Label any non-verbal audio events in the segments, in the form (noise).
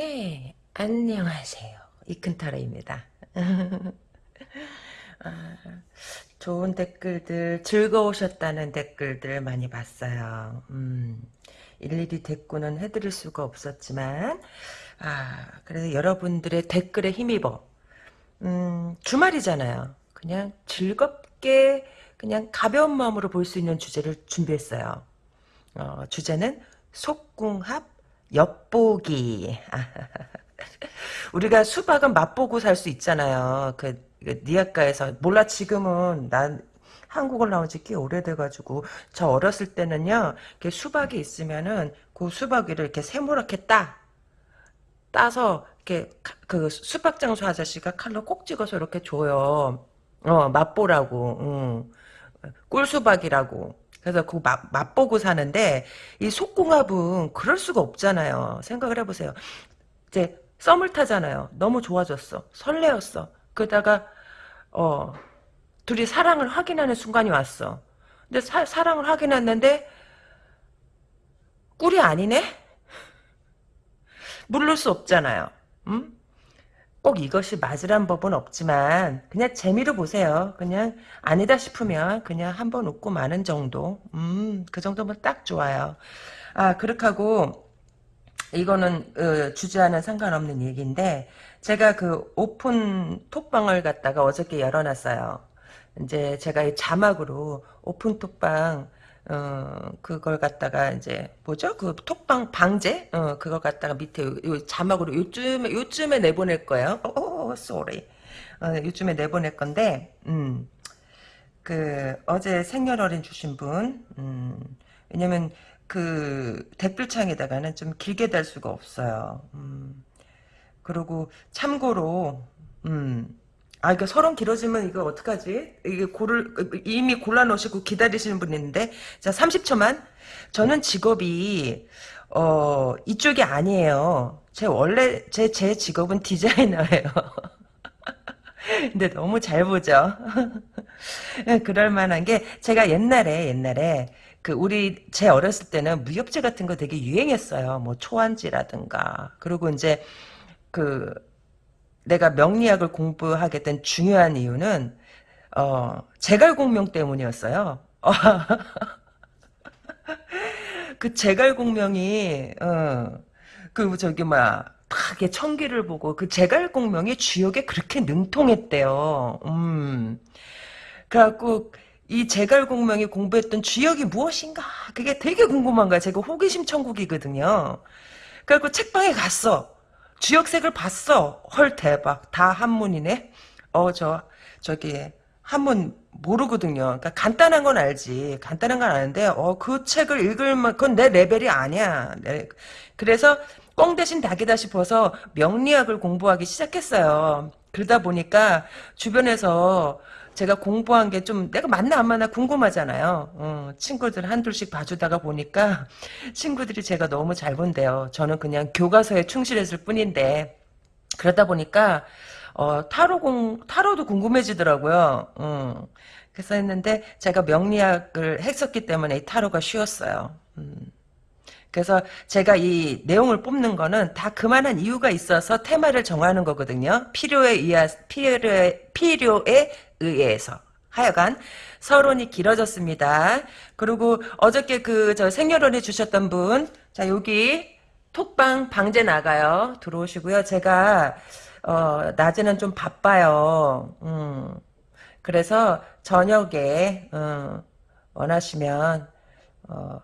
네, 안녕하세요. 이큰타로입니다. (laughs) 아, 좋은 댓글들, 즐거우셨다는 댓글들 많이 봤어요. 음, 일일이 대꾸는 해드릴 수가 없었지만, 아, 그래서 여러분들의 댓글에 힘입어. 음, 주말이잖아요. 그냥 즐겁게, 그냥 가벼운 마음으로 볼 수 있는 주제를 준비했어요. 어, 주제는 속궁합 엿보기. (laughs) 우리가 수박은 맛보고 살 수 있잖아요. 그, 그 니아가에서 몰라 지금은 난 한국을 나온 지 꽤 오래돼가지고 저 어렸을 때는요 이렇게 수박이 있으면은 그 수박을 이렇게 세모랗게 따 따서 이렇게 그 수박 장수 아저씨가 칼로 꼭 찍어서 이렇게 줘요. 어 맛보라고. 응. 꿀수박이라고. 그래서 그 맛, 맛보고 사는데 이 속궁합은 그럴 수가 없잖아요. 생각을 해보세요. 이제 썸을 타잖아요. 너무 좋아졌어. 설레었어. 그러다가 어 둘이 사랑을 확인하는 순간이 왔어. 근데 사, 사랑을 확인했는데 꿀이 아니네? (laughs) 물를 수 없잖아요. 음? 꼭 이것이 맞으란 법은 없지만 그냥 재미로 보세요. 그냥 아니다 싶으면 그냥 한번 웃고 마는 정도. 음, 그 정도면 딱 좋아요. 아, 그렇게 하고 이거는 어, 주제와는 상관없는 얘기인데 제가 그 오픈 톡방을 갖다가 어저께 열어놨어요. 이제 제가 이 자막으로 오픈 톡방 어, 그걸 갖다가 이제 뭐죠? 그 톡방 방제? 어, 그걸 갖다가 밑에 요, 요 자막으로 요즘에 요즘에 내보낼 거예요. 오, 어, sorry. 어, 어, 요즘에 내보낼 건데, 음, 그 어제 생년월일 주신 분, 음, 왜냐면 그 댓글창에다가는 좀 길게 달 수가 없어요. 음, 그리고 참고로, 음, 아, 이거 서론 길어지면 이거 어떡하지? 이게 고를, 이미 골라놓으시고 기다리시는 분 있는데. 자, 30초만. 저는 직업이, 어, 이쪽이 아니에요. 제 원래, 제, 제 직업은 디자이너예요. (laughs) 근데 너무 잘 보죠? (laughs) 그럴 만한 게, 제가 옛날에, 옛날에, 그, 우리, 제 어렸을 때는 무협지 같은 거 되게 유행했어요. 뭐, 초안지라든가. 그리고 이제, 그, 내가 명리학을 공부하게 된 중요한 이유는 어, 제갈공명 때문이었어요. (laughs) 그 제갈공명이 어, 그 저기 뭐야 탁게 청기를 보고 그 제갈공명이 주역에 그렇게 능통했대요. 음. 그래갖고 이 제갈공명이 공부했던 주역이 무엇인가 그게 되게 궁금한 거야. 제가 호기심 천국이거든요. 그래갖고 책방에 갔어. 주역색을 봤어. 헐 대박. 다 한문이네. 어 저 저기 한문 모르거든요. 그러니까 간단한 건 알지. 간단한 건 아는데 어 그 책을 읽을 만 그건 내 레벨이 아니야. 네. 그래서 꽁 대신 닭이다 싶어서 명리학을 공부하기 시작했어요. 그러다 보니까 주변에서 제가 공부한 게 좀 내가 맞나 안 맞나 궁금하잖아요. 어, 친구들 한둘씩 봐주다가 보니까 (laughs) 친구들이 제가 너무 잘 본대요. 저는 그냥 교과서에 충실했을 뿐인데 그러다 보니까 어, 타로 공 타로도 궁금해지더라고요. 음. 그래서 했는데 제가 명리학을 했었기 때문에 이 타로가 쉬웠어요. 음. 그래서 제가 이 내용을 뽑는 거는 다 그만한 이유가 있어서 테마를 정하는 거거든요. 필요에 의하, 필요에, 필요에 의해서. 하여간 서론이 길어졌습니다. 그리고 어저께 그 저 생년월일 주셨던 분, 자 여기 톡방 방제 나가요. 들어오시고요. 제가 어, 낮에는 좀 바빠요. 음, 그래서 저녁에 어, 원하시면 어,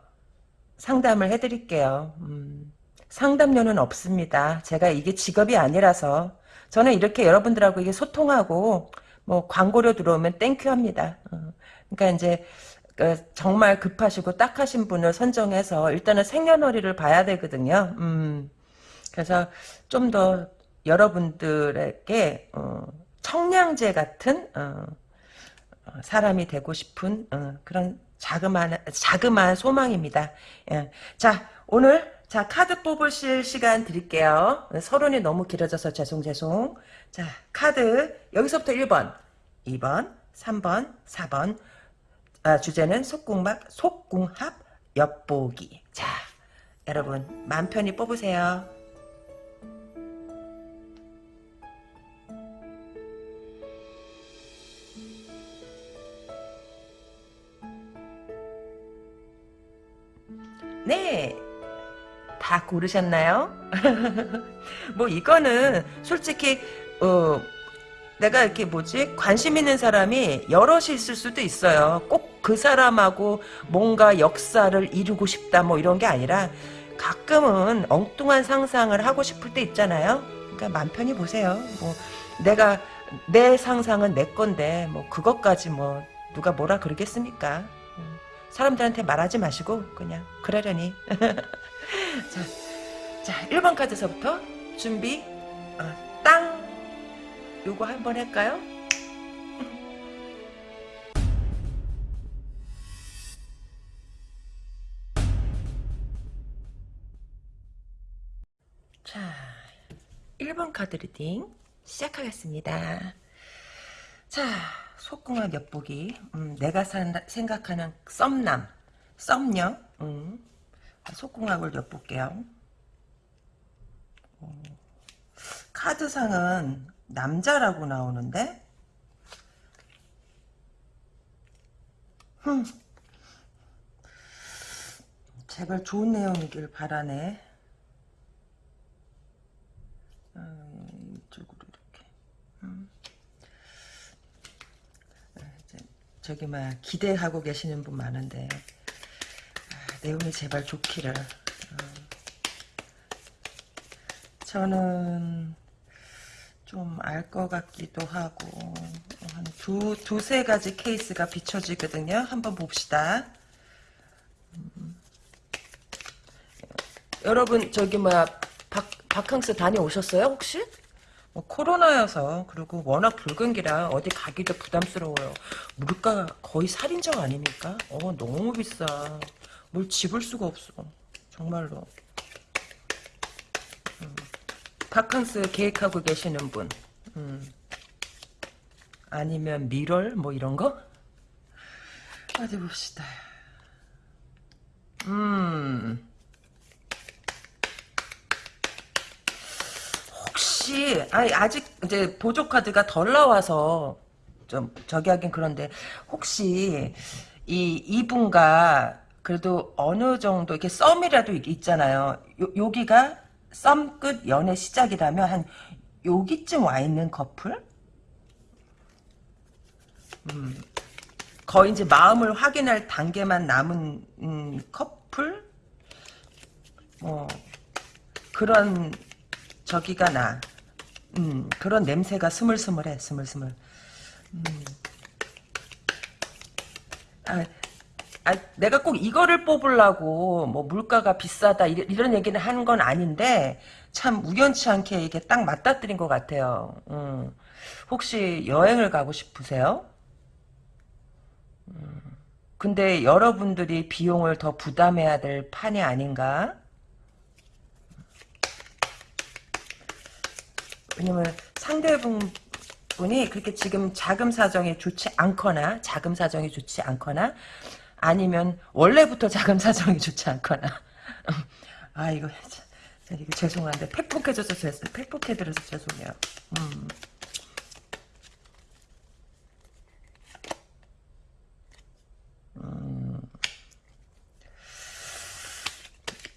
상담을 해드릴게요. 음, 상담료는 없습니다. 제가 이게 직업이 아니라서 저는 이렇게 여러분들하고 이게 소통하고 뭐 광고료 들어오면 thank you 합니다. 어, 그러니까 이제 그 정말 급하시고 딱 하신 분을 선정해서 일단은 생년월일을 봐야 되거든요. 음, 그래서 좀 더 여러분들에게 어, 청량제 같은 어, 어, 사람이 되고 싶은 어, 그런 자그마한 자그마한 소망입니다. 예. 자 오늘 자 카드 뽑으실 시간 드릴게요. 서론이 너무 길어져서 죄송 죄송. 자 카드 여기서부터 1번, 2번, 3번, 4번 아, 주제는 속궁합 속궁합 엿보기. 자 여러분 맘 편히 뽑으세요. 네. 다 고르셨나요? (laughs) 뭐 이거는 솔직히 어 내가 이렇게 뭐지 관심 있는 사람이 여럿이 있을 수도 있어요. 꼭 그 사람하고 뭔가 역사를 이루고 싶다 뭐 이런 게 아니라 가끔은 엉뚱한 상상을 하고 싶을 때 있잖아요. 그러니까 맘 편히 보세요. 뭐 내가 내 상상은 내 건데 뭐 그것까지 뭐 누가 뭐라 그러겠습니까? 음, 사람들한테 말하지 마시고 그냥 그러려니. (laughs) 자, 자 1번 카드서부터 준비 어, 땅 요거 한번 할까요? (laughs) 자, 1번 카드 reading 시작하겠습니다. 자, 속궁합 엿보기. 음, 내가 산다, 생각하는 썸남, 썸녀. 음, 속궁합을 엿볼게요. 어, 카드상은 남자라고 나오는데 흠. 제발 좋은 내용이길 바라네. 음, 이쪽으로 이렇게. 음. 아, 이제 저기 막 기대하고 계시는 분 많은데 아, 내용이 제발 좋기를. 어. 저는 좀 알 것 같기도 하고 한 두, 두세 가지 케이스가 비춰지거든요. 한번 봅시다. 음. 여러분 저기 뭐야 박, 바캉스 다녀오셨어요 혹시? 뭐 코로나여서 그리고 워낙 붉은기라 어디 가기도 부담스러워요. 물가 거의 살인적 아닙니까? 어 너무 비싸. 뭘 집을 수가 없어. 정말로. 음. 바캉스 계획하고 계시는 분. 음. 아니면 미럴 뭐 이런 거? 어디 봅시다. 음. 혹시 아니 아직 이제 보조 카드가 덜 나와서 좀 저기 하긴 그런데 혹시 이 이분과 그래도 어느 정도 이렇게 썸이라도 있잖아요. 요, 여기가 썸 끝 연애 시작이라면 한 여기쯤 와 있는 커플? 음, 거의 이제 마음을 확인할 단계만 남은 음, 커플? 뭐 그런 저기가 나. 음, 그런 냄새가 스물스물해, 스물스물. 음. 아, 아, 내가 꼭 이거를 뽑으려고 뭐 물가가 비싸다 이런, 이런 얘기는 한건 아닌데 참 우연치 않게 이게 딱 맞닥뜨린 것 같아요. 음. 혹시 여행을 가고 싶으세요? 음. 근데 여러분들이 비용을 더 부담해야 될 판이 아닌가? 왜냐면 상대분이 그렇게 지금 자금 사정이 좋지 않거나 자금 사정이 좋지 않거나 아니면 원래부터 자금 사정이 좋지 않거나 (laughs) 아 이거 이거 죄송한데 팩폭해져서 죄송 팩폭해드려서 죄송해요. 음. 음.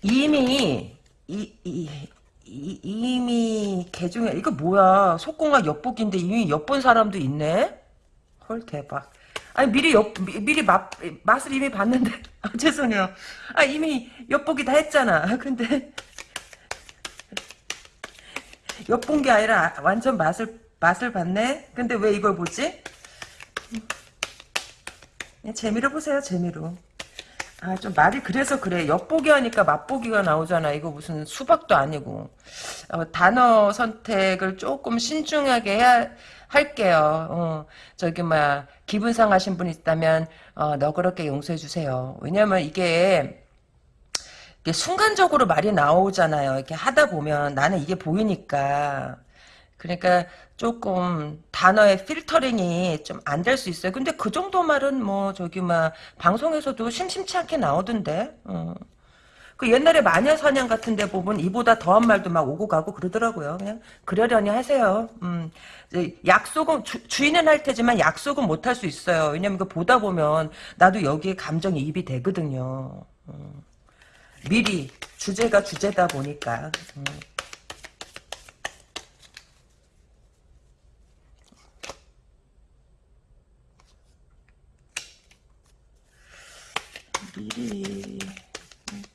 이미 이, 이, 이, 이미 개 중에 이거 뭐야? 속공학 엿보기인데 이미 엿본 사람도 있네? 헐 대박. 아니 미리 엿 미, 리 맛, 맛을 이미 봤는데. (laughs) 아, 죄송해요. 아 이미 엿보기 다 했잖아. 근데. 엿본 게 아니라 완전 맛을 맛을 봤네? 근데 왜 이걸 보지? 재미로 보세요 재미로 아, 좀 말이 그래서 그래. 엿보기 하니까 맛보기가 나오잖아. 이거 무슨 수박도 아니고. 어, 단어 선택을 조금 신중하게 해야, 할게요. 어, 저기, 막, 기분 상하신 분 있다면, 어, 너그럽게 용서해주세요. 왜냐면 이게, 이게 순간적으로 말이 나오잖아요. 이렇게 하다 보면 나는 이게 보이니까. 그러니까 조금 단어의 필터링이 좀 안 될 수 있어요. 근데 그 정도 말은 뭐 저기 막 방송에서도 심심치 않게 나오던데. 어. 그 옛날에 마녀 사냥 같은 데 보면 이보다 더한 말도 막 오고 가고 그러더라고요. 그냥 그러려니 하세요. 음. 약속은 주, 인은할 테지만 약속은 못 할 수 있어요. 왜냐면 그 보다 보면 나도 여기에 감정이 입이 되거든요. 음. 미리 주제가 주제다 보니까 음. 미리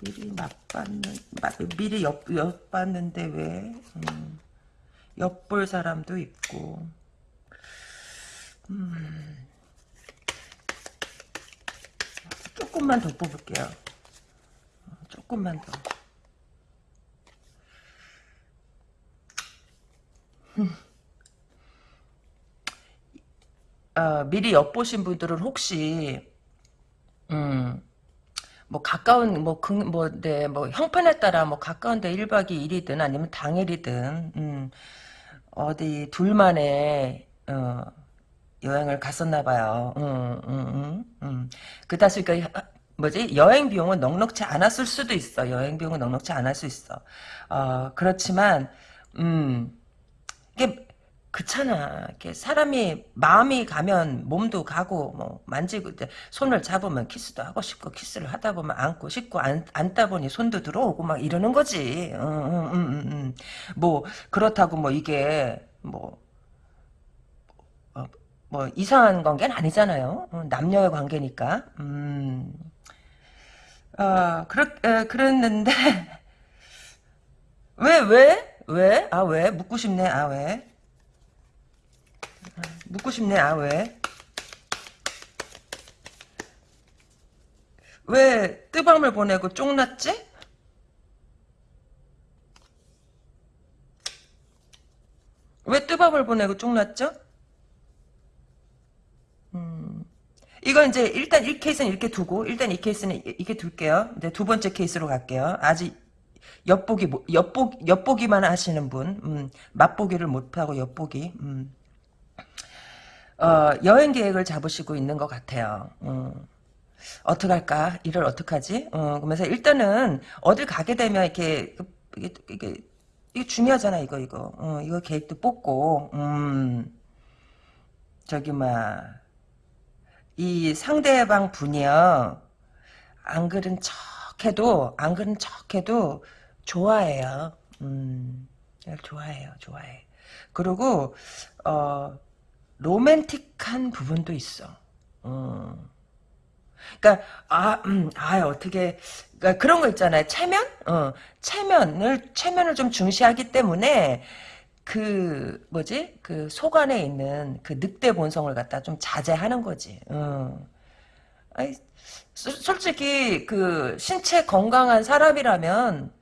미리 맛봤는 미리 엿, 엿봤는데 왜? 음, 엿볼 사람도 있고. 음, 조금만 더 뽑을게요. 조금만 더. 어, 미리 엿보신 분들은 혹시 음, 뭐 가까운 뭐뭐네 뭐 형편에 따라 뭐 가까운데 1박이 2일이든 아니면 당일이든 음, 어디 둘만의 어, 여행을 갔었나 봐요. 음, 음, 음, 음. 그다수 그 뭐지 여행 비용은 넉넉치 않았을 수도 있어. 여행 비용은 넉넉치 않을 수 있어. 어, 그렇지만 음 이게 그렇잖아. 사람이 마음이 가면 몸도 가고 뭐 만지고 손을 잡으면 키스도 하고 싶고 키스를 하다 보면 안고 싶고 안, 안다 보니 손도 들어오고 막 이러는 거지. 음, 음, 음, 음. 뭐 그렇다고 뭐 이게 뭐, 어, 뭐 이상한 관계는 아니잖아요. 어, 남녀의 관계니까. 음. 어, 그렇, 에, 그랬는데 (laughs) 왜 왜? 왜? 아 왜? 묻고 싶네. 아 왜? 묻고 싶네. 아 왜? 왜 뜨밤을 보내고 쫑났지? 왜 뜨밤을 보내고 쫑났죠? 음. 이건 이제 일단 이 케이스는 이렇게 두고 일단 이 케이스는 이렇게 둘게요. 이제 두 번째 케이스로 갈게요. 아직 엿보기 엿보 엿보기만 하시는 분, 음, 맛보기를 못하고 엿보기. 음. 어, 여행 계획을 잡으시고 있는 것 같아요. 음. 어떡할까? 일을 어떡하지? 어, 그러면서 일단은 어딜 가게 되면 이렇게 이게 이게, 이게 중요하잖아 이거 이거 어, 이거 계획도 뽑고 음 저기 막이 상대방 분이요 안 그런 척해도 안 그런 척해도 좋아해요. 음 좋아해요 좋아해. 그리고 어 로맨틱한 부분도 있어. 어. 그러니까 아, 음, 아 어떻게 그러니까 그런 거 있잖아요. 체면, 어, 체면을 체면을 좀 중시하기 때문에 그 뭐지 그 속 안에 있는 그 늑대 본성을 갖다 좀 자제하는 거지. 어. 아이, 솔직히 그 신체 건강한 사람이라면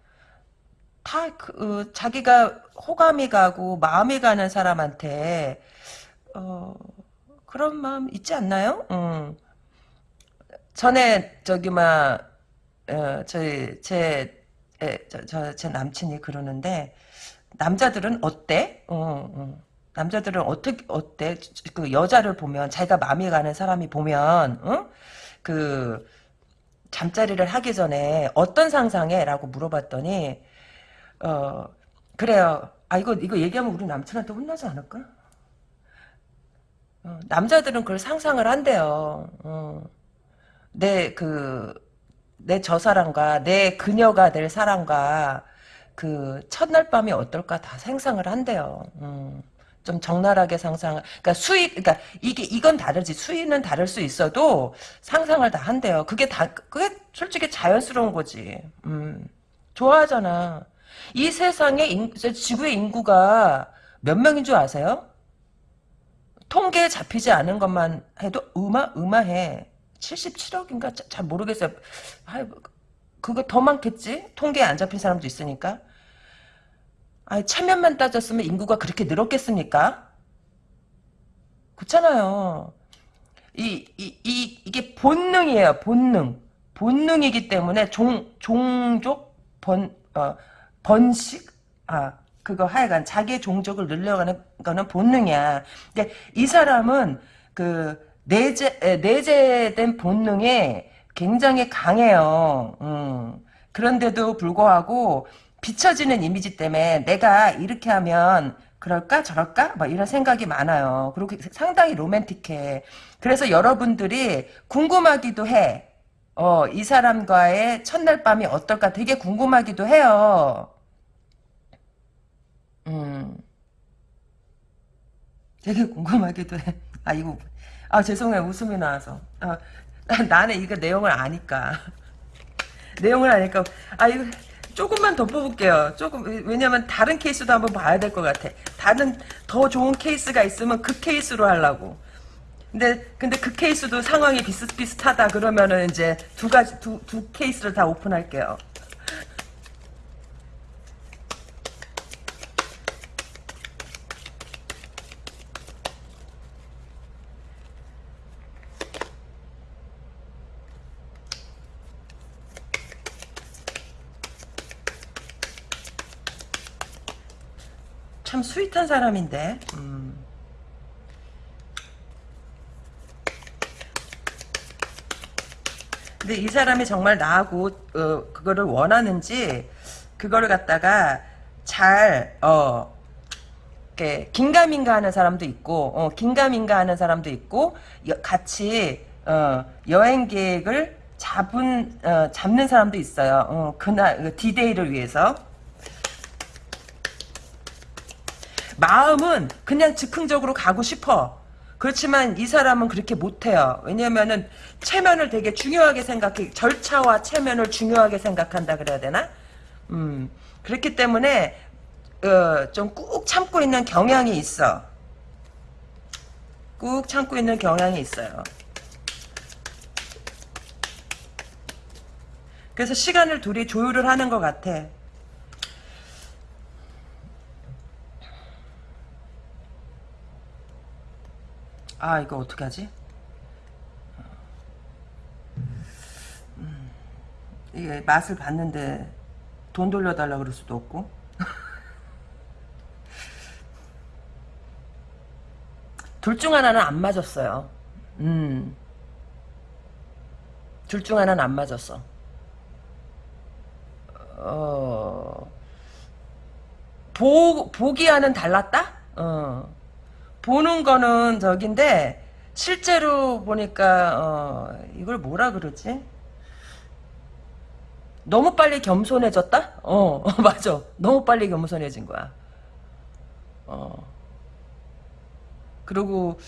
다그 어, 자기가 호감이 가고 마음이 가는 사람한테 어, 그런 마음 있지 않나요? 음. 전에 저기 막 어, 저희 제저제 남친이 그러는데 남자들은 어때? 어, 어. 남자들은 어떻게 어때? 그 여자를 보면 자기가 마음이 가는 사람이 보면 어? 그 잠자리를 하기 전에 어떤 상상해?라고 물어봤더니 어 그래요. 아 이거 이거 얘기하면 우리 남친한테 혼나지 않을까? 어, 남자들은 그걸 상상을 한대요. 어. 내 그, 내 저 사람과 내 그녀가 될 사람과 그 첫날 밤이 어떨까 다 상상을 한대요. 음. 좀 적나라하게 상상, 그러니까 수익, 그러니까 이게 이건 다르지 수위는 다를 수 있어도 상상을 다 한대요. 그게 다 그게 솔직히 자연스러운 거지. 음, 좋아하잖아. 이 세상에 인, 지구의 인구가 몇 명인 줄 아세요? 통계에 잡히지 않은 것만 해도 음마 음마해 77억인가 잘 모르겠어요. 그거 더 많겠지? 통계에 안 잡힌 사람도 있으니까. 아 체면만 따졌으면 인구가 그렇게 늘었겠습니까? 그렇잖아요. 이, 이, 이, 이게 본능이에요, 본능. 본능이기 때문에 종, 종족, 번, 어, 번식? 아, 그거 하여간 자기의 종족을 늘려가는 거는 본능이야. 근데 이 사람은 그 내재 내재된 본능에 굉장히 강해요. 음. 그런데도 불구하고 비춰지는 이미지 때문에 내가 이렇게 하면 그럴까 저럴까 뭐 이런 생각이 많아요. 그리고 상당히 로맨틱해. 그래서 여러분들이 궁금하기도 해. 어, 이 사람과의 첫날 밤이 어떨까 되게 궁금하기도 해요. 음, 되게 궁금하기도 해. 아, 이거, 아, 죄송해요. 웃음이 나와서. 아, 나는 이거 내용을 아니까. 내용을 아니까. 아, 이거, 조금만 더 뽑을게요. 조금, 왜냐면 다른 케이스도 한번 봐야 될 것 같아. 다른, 더 좋은 케이스가 있으면 그 케이스로 하려고. 근데, 근데 그 케이스도 상황이 비슷비슷하다 그러면은 이제 두 가지, 두, 두 케이스를 다 오픈할게요. 참 스윗한 사람인데. 음. 근데 이 사람이 정말 나하고 어, 그거를 원하는지 그거를 갖다가 잘 어. 이렇게 긴가민가 하는 사람도 있고 어, 긴가민가 하는 사람도 있고 여, 같이 어, 여행 계획을 잡은 어, 잡는 사람도 있어요. 어, 그날 디데이를 위해서 마음은 그냥 즉흥적으로 가고 싶어. 그렇지만 이 사람은 그렇게 못해요. 왜냐면은 체면을 되게 중요하게 생각해. 절차와 체면을 중요하게 생각한다 그래야 되나? 음, 그렇기 때문에 어, 좀 꾹 참고 있는 경향이 있어. 꾹 참고 있는 경향이 있어요. 그래서 시간을 둘이 조율을 하는 것 같아. 아 이거 어떻게 하지? 음, 이게 맛을 봤는데 돈 돌려달라 그럴 수도 없고 (laughs) 둘 중 하나는 안 맞았어요. 음. 둘 중 하나는 안 맞았어. 어, 보, 보기와는 달랐다? 어. 보는 거는 저긴데 실제로 보니까 어, 이걸 뭐라 그러지? 너무 빨리 겸손해졌다? 어, (laughs) 맞아. 너무 빨리 겸손해진 거야. 어. 그리고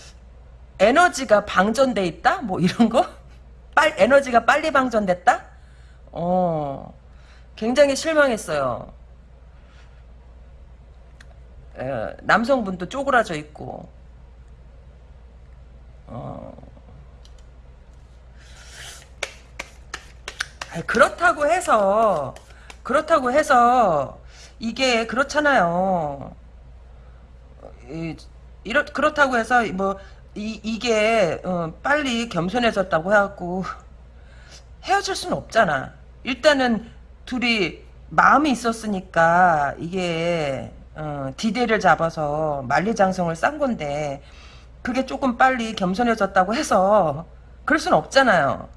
에너지가 방전돼 있다? 뭐 이런 거? (laughs) 빨 에너지가 빨리 방전됐다? 어. 굉장히 실망했어요. 에, 남성분도 쪼그라져 있고 어. 그렇다고 해서 그렇다고 해서 이게 그렇잖아요. 이, 이렇 그렇다고 해서 뭐 이, 이게 어, 빨리 겸손해졌다고 해갖고 헤어질 수는 없잖아. 일단은 둘이 마음이 있었으니까 이게 어, 디데이를 잡아서 만리장성을 싼 건데 그게 조금 빨리 겸손해졌다고 해서 그럴 수는 없잖아요.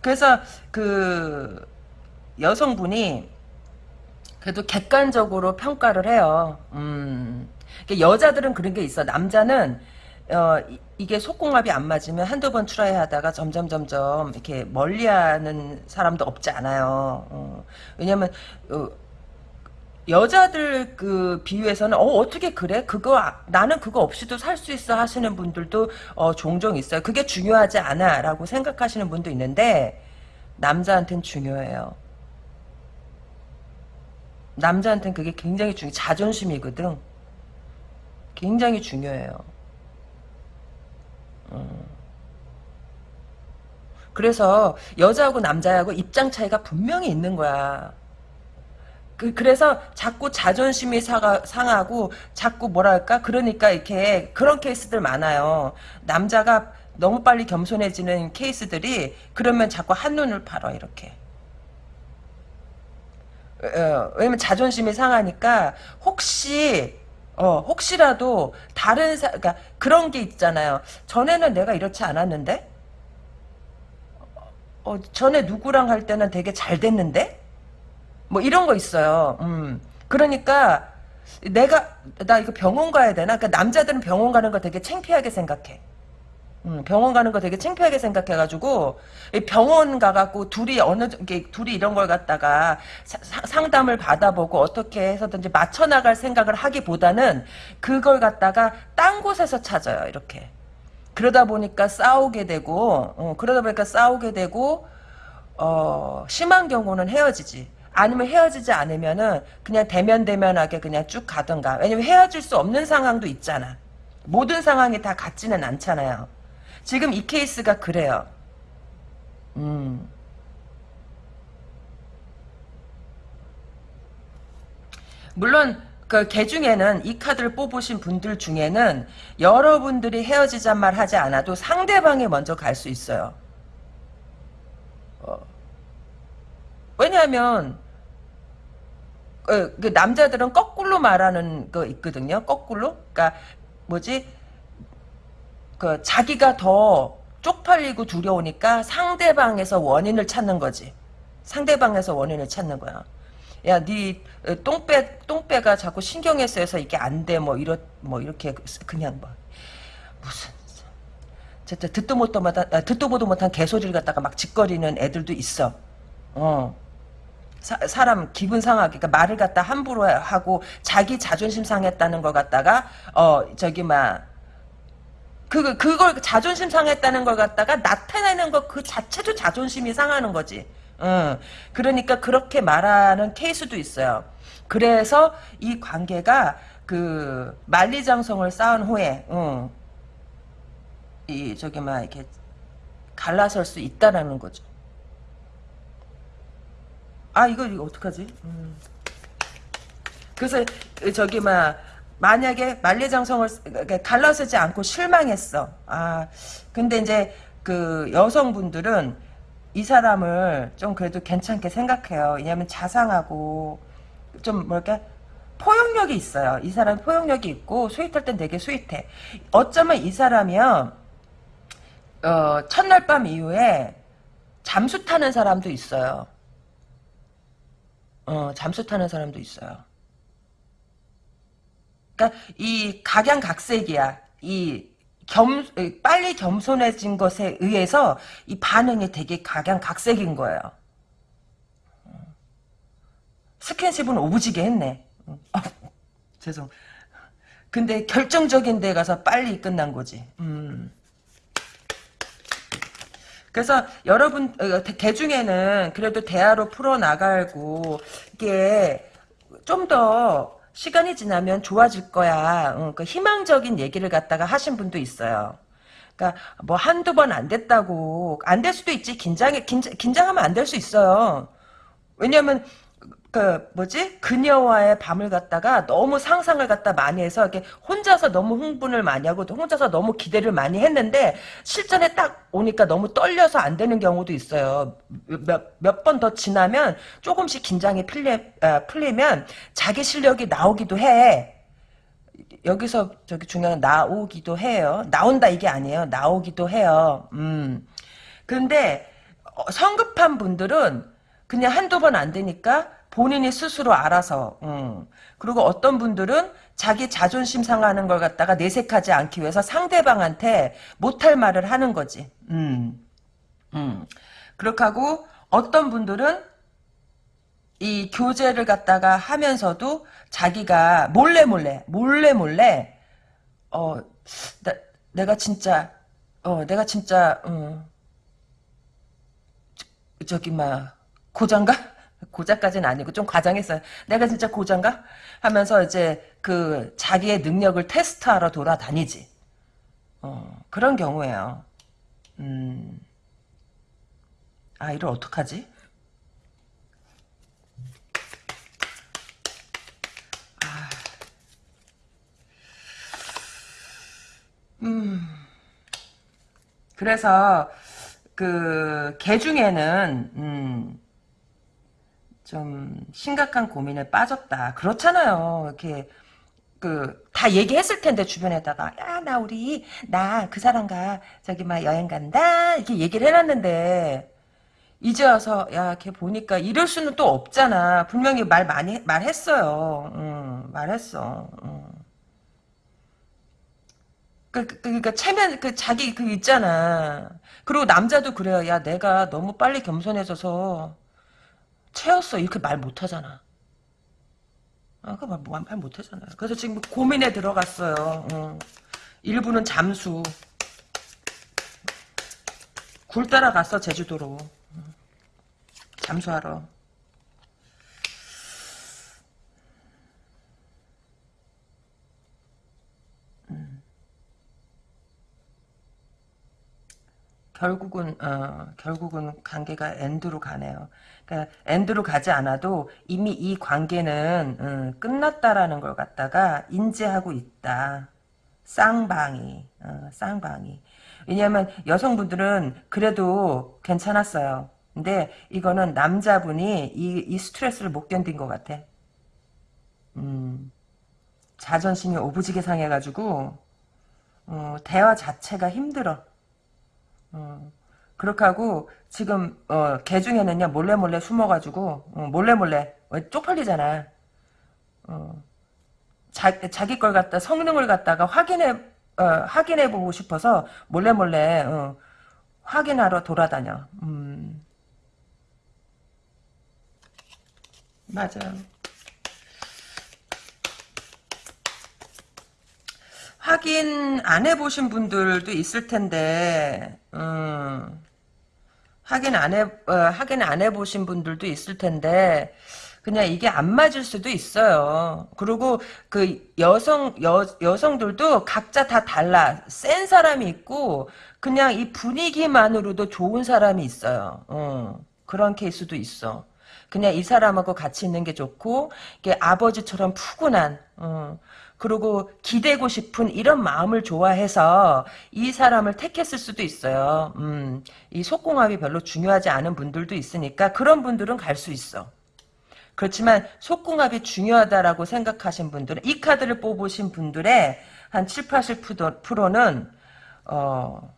그래서 그 여성분이 그래도 객관적으로 평가를 해요. 음. 여자들은 그런 게 있어. 남자는 어, 이, 게 속궁합이 안 맞으면 한두 번 try 하다가 점점 점점 이렇게 멀리하는 사람도 없지 않아요. 어, 왜냐면 어, 여자들 그 비유에서는 어 어떻게 그래? 그거 나는 그거 없이도 살 수 있어 하시는 분들도 어 종종 있어요. 그게 중요하지 않아라고 생각하시는 분도 있는데 남자한테는 중요해요. 남자한테는 그게 굉장히 중요 자존심이거든. 굉장히 중요해요. 음. 그래서 여자하고 남자하고 입장 차이가 분명히 있는 거야. 그, 그래서 자꾸 자존심이 사가, 상하고 자꾸 뭐랄까 그러니까 이렇게 그런 케이스들 많아요. 남자가 너무 빨리 겸손해지는 케이스들이 그러면 자꾸 한눈을 팔어 이렇게. 어, 왜냐면 자존심이 상하니까 혹시 어, 혹시라도 다른 사, 그러니까 그런 게 있잖아요. 전에는 내가 이렇지 않았는데? 어, 전에 누구랑 할 때는 되게 잘 됐는데? 뭐 이런 거 있어요. 음. 그러니까 내가 나 이거 병원 가야 되나? 그러니까 남자들은 병원 가는 거 되게 창피하게 생각해. 음, 병원 가는 거 되게 창피하게 생각해가지고 병원 가갖고 둘이 어느 게 둘이 이런 걸 갖다가 사, 상담을 받아보고 어떻게 해서든지 맞춰 나갈 생각을 하기보다는 그걸 갖다가 딴 곳에서 찾아요 이렇게 그러다 보니까 싸우게 되고 어, 그러다 보니까 싸우게 되고 어, 심한 경우는 헤어지지 아니면 헤어지지 않으면은 그냥 대면대면하게 그냥 쭉 가던가 왜냐면 헤어질 수 없는 상황도 있잖아 모든 상황이 다 같지는 않잖아요 지금 이 케이스가 그래요. 음. 물론 그개 중에는 이 카드를 뽑으신 분들 중에는 여러분들이 헤어지잔 말 하지 않아도 상대방이 먼저 갈 수 있어요. 어. 왜냐하면 어, 그 남자들은 거꾸로 말하는 거 있거든요. 거꾸로. 그러니까 뭐지? 그 자기가 더 쪽팔리고 두려우니까 상대방에서 원인을 찾는 거지. 상대방에서 원인을 찾는 거야. 야, 네 어, 똥배 똥배가 자꾸 신경에 쓰여서 이게 안 돼. 뭐 이렇 뭐 이렇게 그냥 뭐 무슨 진짜 듣도 못도 못한 아, 듣도 보도 못한 개소리를 갖다가 막 짓거리는 애들도 있어. 어. 사, 람 기분 상하게 그러니까 말을 갖다 함부로 하고 자기 자존심 상했다는 걸 갖다가 어 저기 막 그, 그걸 자존심 상했다는 걸 갖다가 나타내는 것 그 자체도 자존심이 상하는 거지. 어, 그러니까 그렇게 말하는 케이스도 있어요. 그래서 이 관계가 그 만리장성을 쌓은 후에 어, 이 저기 막 이렇게 갈라설 수 있다라는 거죠. 아 이거 이거 어떡하지? 음. 그래서 저기 막 만약에 만리장성을 갈라서지 않고 실망했어. 아, 근데 이제 그 여성분들은 이 사람을 좀 그래도 괜찮게 생각해요. 왜냐면 자상하고 좀 뭐랄까 포용력이 있어요. 이 사람 포용력이 있고 스윗할 땐 되게 스윗해. 어쩌면 이 사람이요. 어, 첫날 밤 이후에 잠수 타는 사람도 있어요. 어, 잠수 타는 사람도 있어요. 그러니까 이 각양각색이야. 이 겸, 빨리 겸손해진 것에 의해서 이 반응이 되게 각양각색인 거예요. 스킨십은 오부지게 했네. 어, 죄송. 근데 결정적인 데 가서 빨리 끝난 거지. 음. 그래서 여러분 어, 대중에는 그래도 대화로 풀어 나가고 이게 좀더 시간이 지나면 좋아질 거야. 응, 그 희망적인 얘기를 갖다가 하신 분도 있어요. 그러니까 뭐 한두 번 안 됐다고 안 될 수도 있지. 긴장해 긴장, 긴장하면 안 될 수 있어요. 왜냐면 그 뭐지 그녀와의 밤을 갖다가 너무 상상을 갖다 많이 해서 이렇게 혼자서 너무 흥분을 많이 하고 혼자서 너무 기대를 많이 했는데 실전에 딱 오니까 너무 떨려서 안 되는 경우도 있어요. 몇번더 지나면 조금씩 긴장이 풀리, 아, 풀리면 자기 실력이 나오기도 해. 여기서 저기 중요한 나오기도 해요. 나온다 이게 아니에요. 나오기도 해요. 음. 근데 어, 성급한 분들은 그냥 한두 번 안 되니까 본인이 스스로 알아서 음. 그리고 어떤 분들은 자기 자존심 상하는 걸 갖다가 내색하지 않기 위해서 상대방한테 못할 말을 하는 거지. 음. 음. 그렇게 하고 어떤 분들은 이 교제를 갖다가 하면서도 자기가 몰래 몰래 몰래 몰래 어 나, 내가 진짜 어 내가 진짜 어, 저기 막 고장가 고자까지는 아니고 좀 과장했어요. 내가 진짜 고장가? 하면서 이제 그 자기의 능력을 테스트하러 돌아다니지. 어, 그런 경우에요. 음. 아, 이를 어떡하지? 아. 음. 그래서 그 개 중에는 음. 좀 심각한 고민에 빠졌다. 그렇잖아요. 이렇게 그 다 얘기했을 텐데 주변에다가 야 나 우리 나 그 사람과 저기 막 여행 간다 이렇게 얘기를 해놨는데 이제 와서 야 걔 보니까 이럴 수는 또 없잖아. 분명히 말 많이 말했어요. 응, 말했어. 응. 그, 그, 그니까, 체면, 그, 자기, 그, 있잖아. 그리고 남자도 그래요. 야, 내가 너무 빨리 겸손해져서, 채였어. 이렇게 말 못하잖아. 아, 그 말, 말 못하잖아. 그래서 지금 고민에 들어갔어요. 어. 일부는 잠수. 굴 따라갔어, 제주도로. 잠수하러. 결국은 어, 결국은 관계가 엔드로 가네요. 그러니까 엔드로 가지 않아도 이미 이 관계는 음, 끝났다라는 걸 갖다가 인지하고 있다. 쌍방이 어, 쌍방이. 왜냐하면 여성분들은 그래도 괜찮았어요. 근데 이거는 남자분이 이, 이 스트레스를 못 견딘 것 같아. 음, 자존심이 오부지게 상해가지고 어, 대화 자체가 힘들어. 어, 그렇게 하고 지금 어, 개 중에는요 몰래 몰래 숨어가지고 어, 몰래 몰래 왜 쪽팔리잖아. 어, 자, 자기 걸 갖다 성능을 갖다가 확인해 어, 확인해 보고 싶어서 몰래 몰래 어, 확인하러 돌아다녀. 음. 맞아. 확인 안 해보신 분들도 있을 텐데, 음, 확인 안 해, 어, 확인 안 해보신 분들도 있을 텐데, 그냥 이게 안 맞을 수도 있어요. 그리고 그 여성, 여, 여성들도 각자 다 달라. 센 사람이 있고, 그냥 이 분위기만으로도 좋은 사람이 있어요. 어, 그런 케이스도 있어. 그냥 이 사람하고 같이 있는 게 좋고, 이게 아버지처럼 푸근한, 어, 그리고 기대고 싶은 이런 마음을 좋아해서 이 사람을 택했을 수도 있어요. 음, 이 속궁합이 별로 중요하지 않은 분들도 있으니까 그런 분들은 갈 수 있어. 그렇지만 속궁합이 중요하다라고 생각하신 분들은 이 카드를 뽑으신 분들의 한 7, 80%는 어,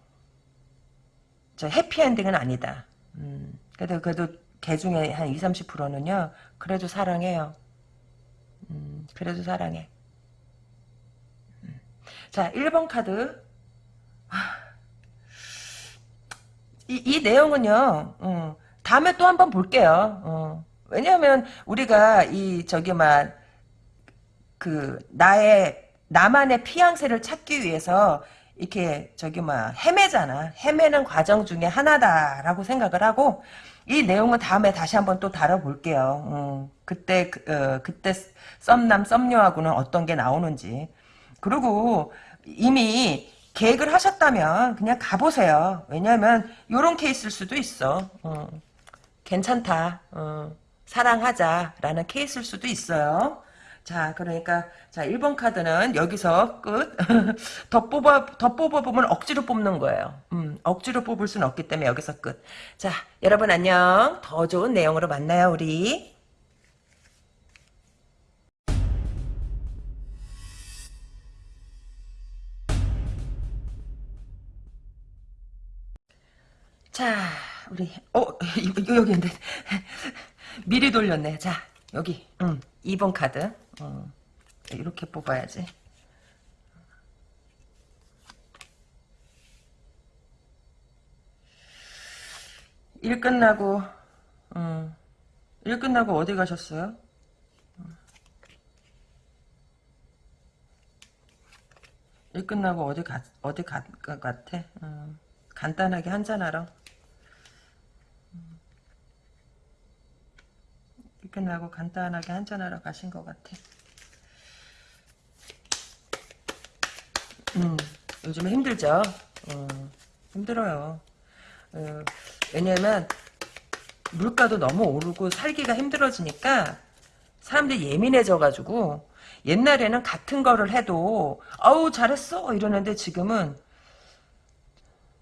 저 해피엔딩은 아니다. 음, 그래도 그래도 개 중에 한 20, 30%는요. 그래도 사랑해요. 음, 그래도 사랑해. 자, 1번 카드. 이, 이 내용은요, 어, 다음에 또 한 번 볼게요. 어, 왜냐하면 우리가 이 저기 막그 나의 나만의 피양새를 찾기 위해서 이렇게 저기 막 헤매잖아. 헤매는 과정 중에 하나다라고 생각을 하고 이 내용은 다음에 다시 한번 또 다뤄볼게요. 어, 그때 그, 어, 그때 썸남 썸녀하고는 어떤 게 나오는지. 그리고 이미 계획을 하셨다면 그냥 가보세요. 왜냐하면 이런 케이스일 수도 있어. 어, 괜찮다. 어, 사랑하자라는 케이스일 수도 있어요. 자, 그러니까 자 1번 카드는 여기서 끝. (laughs) 더 뽑아 더 뽑아 보면 억지로 뽑는 거예요. 음, 억지로 뽑을 수는 없기 때문에 여기서 끝. 자, 여러분 안녕. 더 좋은 내용으로 만나요, 우리. 자, 우리, 어, (laughs) 여기 있는데. 미리 돌렸네. 자, 여기, 응, 2번 카드. 어, 이렇게 뽑아야지. 일 끝나고, 음, 일 끝나고 어디 가셨어요? 일 끝나고 어디 가, 어디 가, 가 같아? 음, 간단하게 한잔하러. 끝나고 간단하게 한잔하러 가신 것 같아. 음, 요즘에 힘들죠? 어, 힘들어요. 어, 왜냐면, 물가도 너무 오르고 살기가 힘들어지니까, 사람들이 예민해져가지고, 옛날에는 같은 거를 해도, 아우, 잘했어! 이러는데 지금은,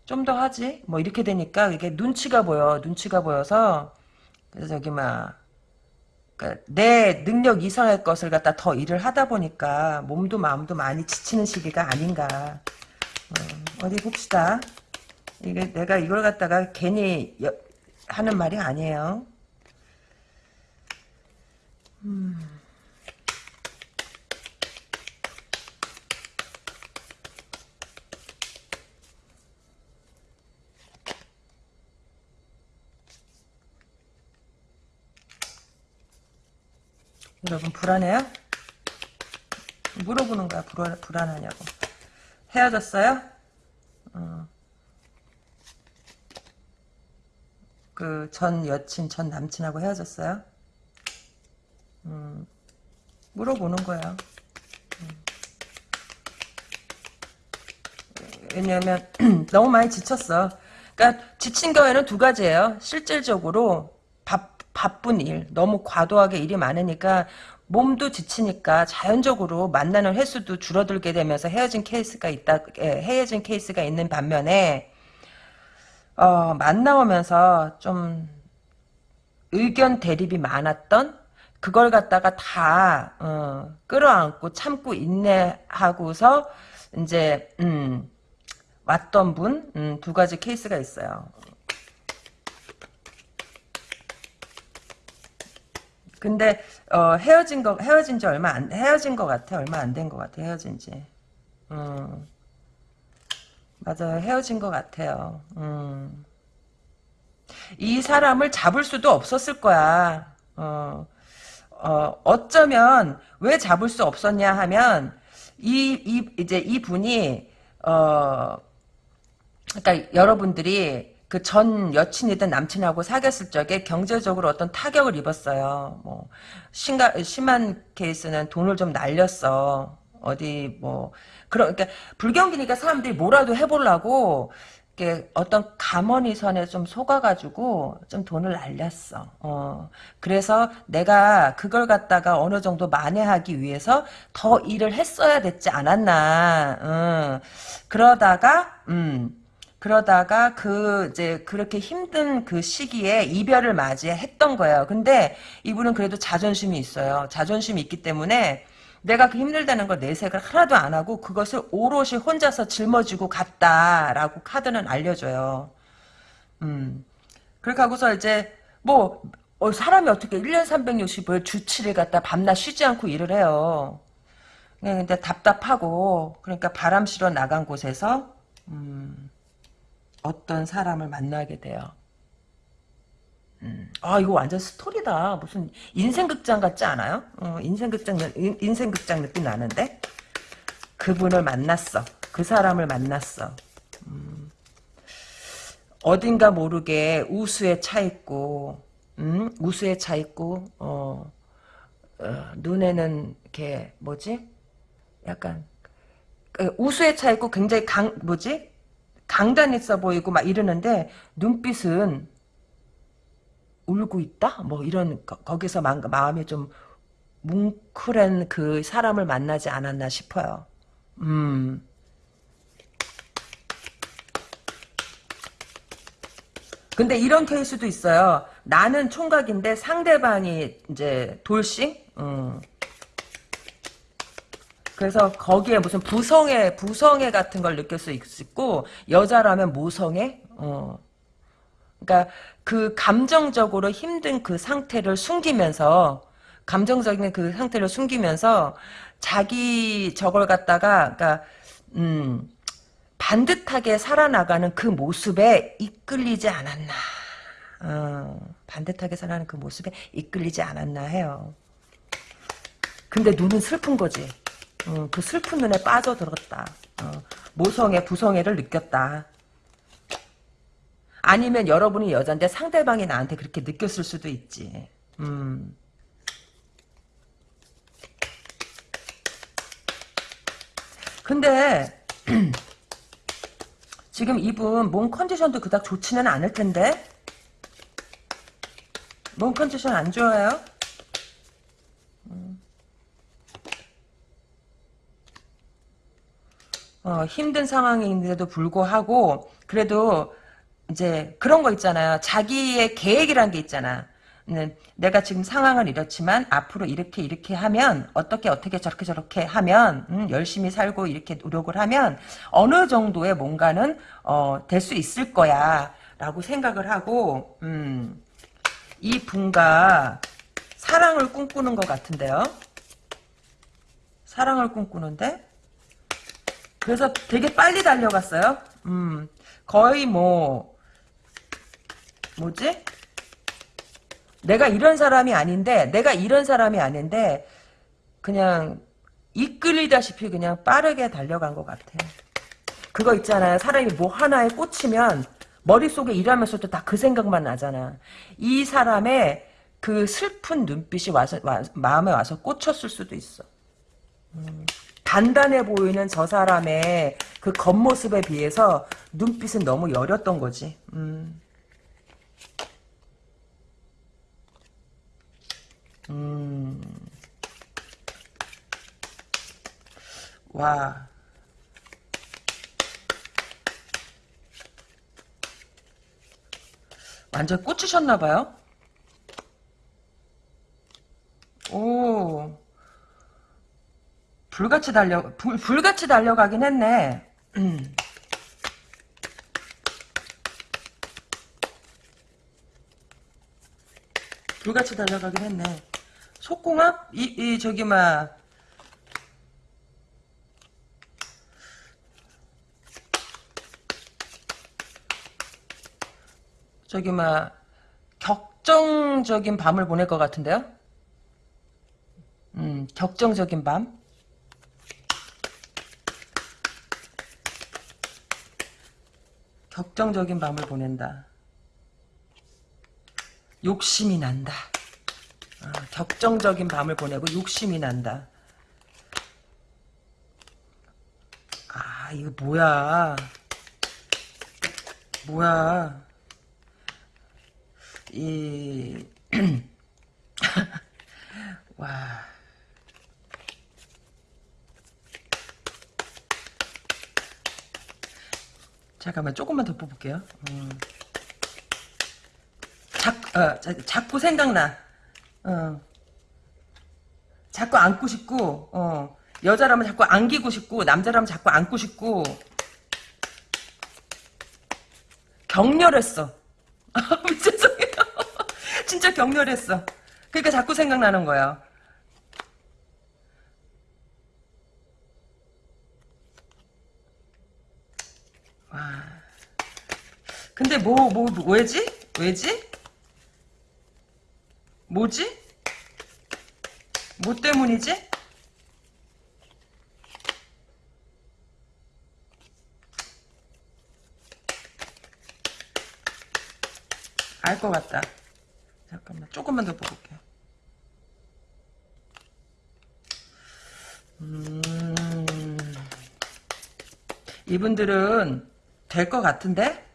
좀 더 하지? 뭐, 이렇게 되니까, 이게 눈치가 보여. 눈치가 보여서, 그래서 저기, 막, 내 능력 이상의 것을 갖다 더 일을 하다 보니까 몸도 마음도 많이 지치는 시기가 아닌가. 어, 디 봅시다. 이게 내가 이걸 갖다가 괜히 여, 하는 말이 아니에요. 음. 여러분 불안해요? 물어보는 거야 불안, 불안하냐고 헤어졌어요? 어. 그전 여친 전 남친하고 헤어졌어요? 음, 물어보는 거야 음. 왜냐면 (clears throat) 너무 많이 지쳤어 그러니까 지친 경우에는 두 가지예요 실질적으로 바, 바쁜 일 너무 과도하게 일이 많으니까 몸도 지치니까 자연적으로 만나는 횟수도 줄어들게 되면서 헤어진 케이스가 있다, 예, 헤어진 케이스가 있는 반면에, 어, 만나오면서 좀 의견 대립이 많았던 그걸 갖다가 다, 어, 끌어안고 참고 인내하고서 이제, 음, 왔던 분, 음, 두 가지 케이스가 있어요. 근데 어, 헤어진 거 헤어진 지 얼마 안 헤어진 거 같아 얼마 안된거 같아 헤어진 지. 음. 맞아요 헤어진 거 같아요. 음. 이 사람을 잡을 수도 없었을 거야. 어, 어 어쩌면 왜 잡을 수 없었냐 하면 이, 이 이제 이 분이 어 그러니까 여러분들이 그 전 여친이든 남친하고 사귀었을 적에 경제적으로 어떤 타격을 입었어요. 뭐 심가, 심한 케이스는 돈을 좀 날렸어. 어디 뭐 그런 그러니까 불경기니까 사람들이 뭐라도 해보려고 이렇게 어떤 가머니 선에 좀 속아가지고 좀 돈을 날렸어. 어 그래서 내가 그걸 갖다가 어느 정도 만회하기 위해서 더 일을 했어야 됐지 않았나. 음, 그러다가 음. 그러다가 그 이제 그렇게 힘든 그 시기에 이별을 맞이했던 거예요. 근데 이분은 그래도 자존심이 있어요. 자존심이 있기 때문에 내가 그 힘들다는 걸 내색을 하나도 안 하고 그것을 오롯이 혼자서 짊어지고 갔다라고 카드는 알려줘요. 음. 그렇게 하고서 이제 뭐 어, 사람이 어떻게 1년 365일 주 7일 갖다 밤낮 쉬지 않고 일을 해요. 근데 답답하고 그러니까 바람 실어 나간 곳에서 음. 어떤 사람을 만나게 돼요. 음. 아 이거 완전 스토리다. 무슨 인생극장 같지 않아요? 어, 인생극장 인생극장 느낌 나는데 그분을 만났어. 그 사람을 만났어. 음. 어딘가 모르게 우수에 차 있고, 음? 우수에 차 있고, 어, 어, 눈에는 이렇게 뭐지? 약간 그 우수에 차 있고 굉장히 강 뭐지? 강단 있어 보이고 막 이러는데 눈빛은 울고 있다? 뭐 이런 거, 기서 마, 마음이 좀 뭉클한 그 사람을 만나지 않았나 싶어요. 음. 근데 이런 케이스도 있어요. 나는 총각인데 상대방이 이제 돌싱? 음. 그래서 거기에 무슨 부성애, 부성애 같은 걸 느낄 수 있고, 여자라면 모성애? 어. 그러니까 그 감정적으로 힘든 그 상태를 숨기면서, 감정적인 그 상태를 숨기면서, 자기 저걸 갖다가, 그러니까, 음, 반듯하게 살아나가는 그 모습에 이끌리지 않았나. 어, 반듯하게 살아가는 그 모습에 이끌리지 않았나 해요. 근데 눈은 슬픈 거지. 어, 그 슬픈 눈에 빠져들었다. 어, 모성애, 부성애를 느꼈다. 아니면 여러분이 여잔데 상대방이 나한테 그렇게 느꼈을 수도 있지. 음. 근데 (clears throat) 지금 이분 몸 컨디션도 그닥 좋지는 않을 텐데 몸 컨디션 안 좋아요? 어, 힘든 상황인데도 불구하고 그래도 이제 그런 거 있잖아요. 자기의 계획이란 게 있잖아. 네, 내가 지금 상황은 이렇지만 앞으로 이렇게 이렇게 하면 어떻게 어떻게 저렇게 저렇게 하면 음, 열심히 살고 이렇게 노력을 하면 어느 정도의 뭔가는 어, 될 수 있을 거야 라고 생각을 하고 음, 이 분과 사랑을 꿈꾸는 것 같은데요. 사랑을 꿈꾸는데 그래서 되게 빨리 달려갔어요. 음, 거의 뭐, 뭐지? 내가 이런 사람이 아닌데 내가 이런 사람이 아닌데 그냥 이끌리다시피 그냥 빠르게 달려간 것 같아. 그거 있잖아요. 사람이 뭐 하나에 꽂히면 머릿속에 일하면서도 다 그 생각만 나잖아. 이 사람의 그 슬픈 눈빛이 와서 와, 마음에 와서 꽂혔을 수도 있어. 음, 단단해 보이는 저 사람의 그 겉모습에 비해서 눈빛은 너무 여렸던 거지. 음. 음. 와. 완전 꽂히셨나봐요? 오. 불같이 달려, 불, 불같이 달려가긴 했네. 음. 불같이 달려가긴 했네. 속궁합? 이, 이, 저기, 막, 저기, 막, 격정적인 밤을 보낼 것 같은데요? 음, 격정적인 밤? 격정적인 밤을 보낸다. 욕심이 난다. 아, 격정적인 밤을 보내고 욕심이 난다. 아, 이거 뭐야. 뭐야. 이, (clears throat) 와. 잠깐만, 조금만 더 뽑을게요. 음. 자, 어, 자, 자꾸 생각나. 어. 자꾸 안고 싶고, 어. 여자라면 자꾸 안기고 싶고, 남자라면 자꾸 안고 싶고. 격렬했어. (laughs) 죄송해요. (laughs) 진짜 격렬했어. 그러니까 자꾸 생각나는 거야. 근데 뭐, 뭐, 왜지? 왜지? 뭐지? 뭐 때문이지? 알 것 같다. 잠깐만, 조금만 더 뽑을게. 음, 이분들은 될 것 같은데?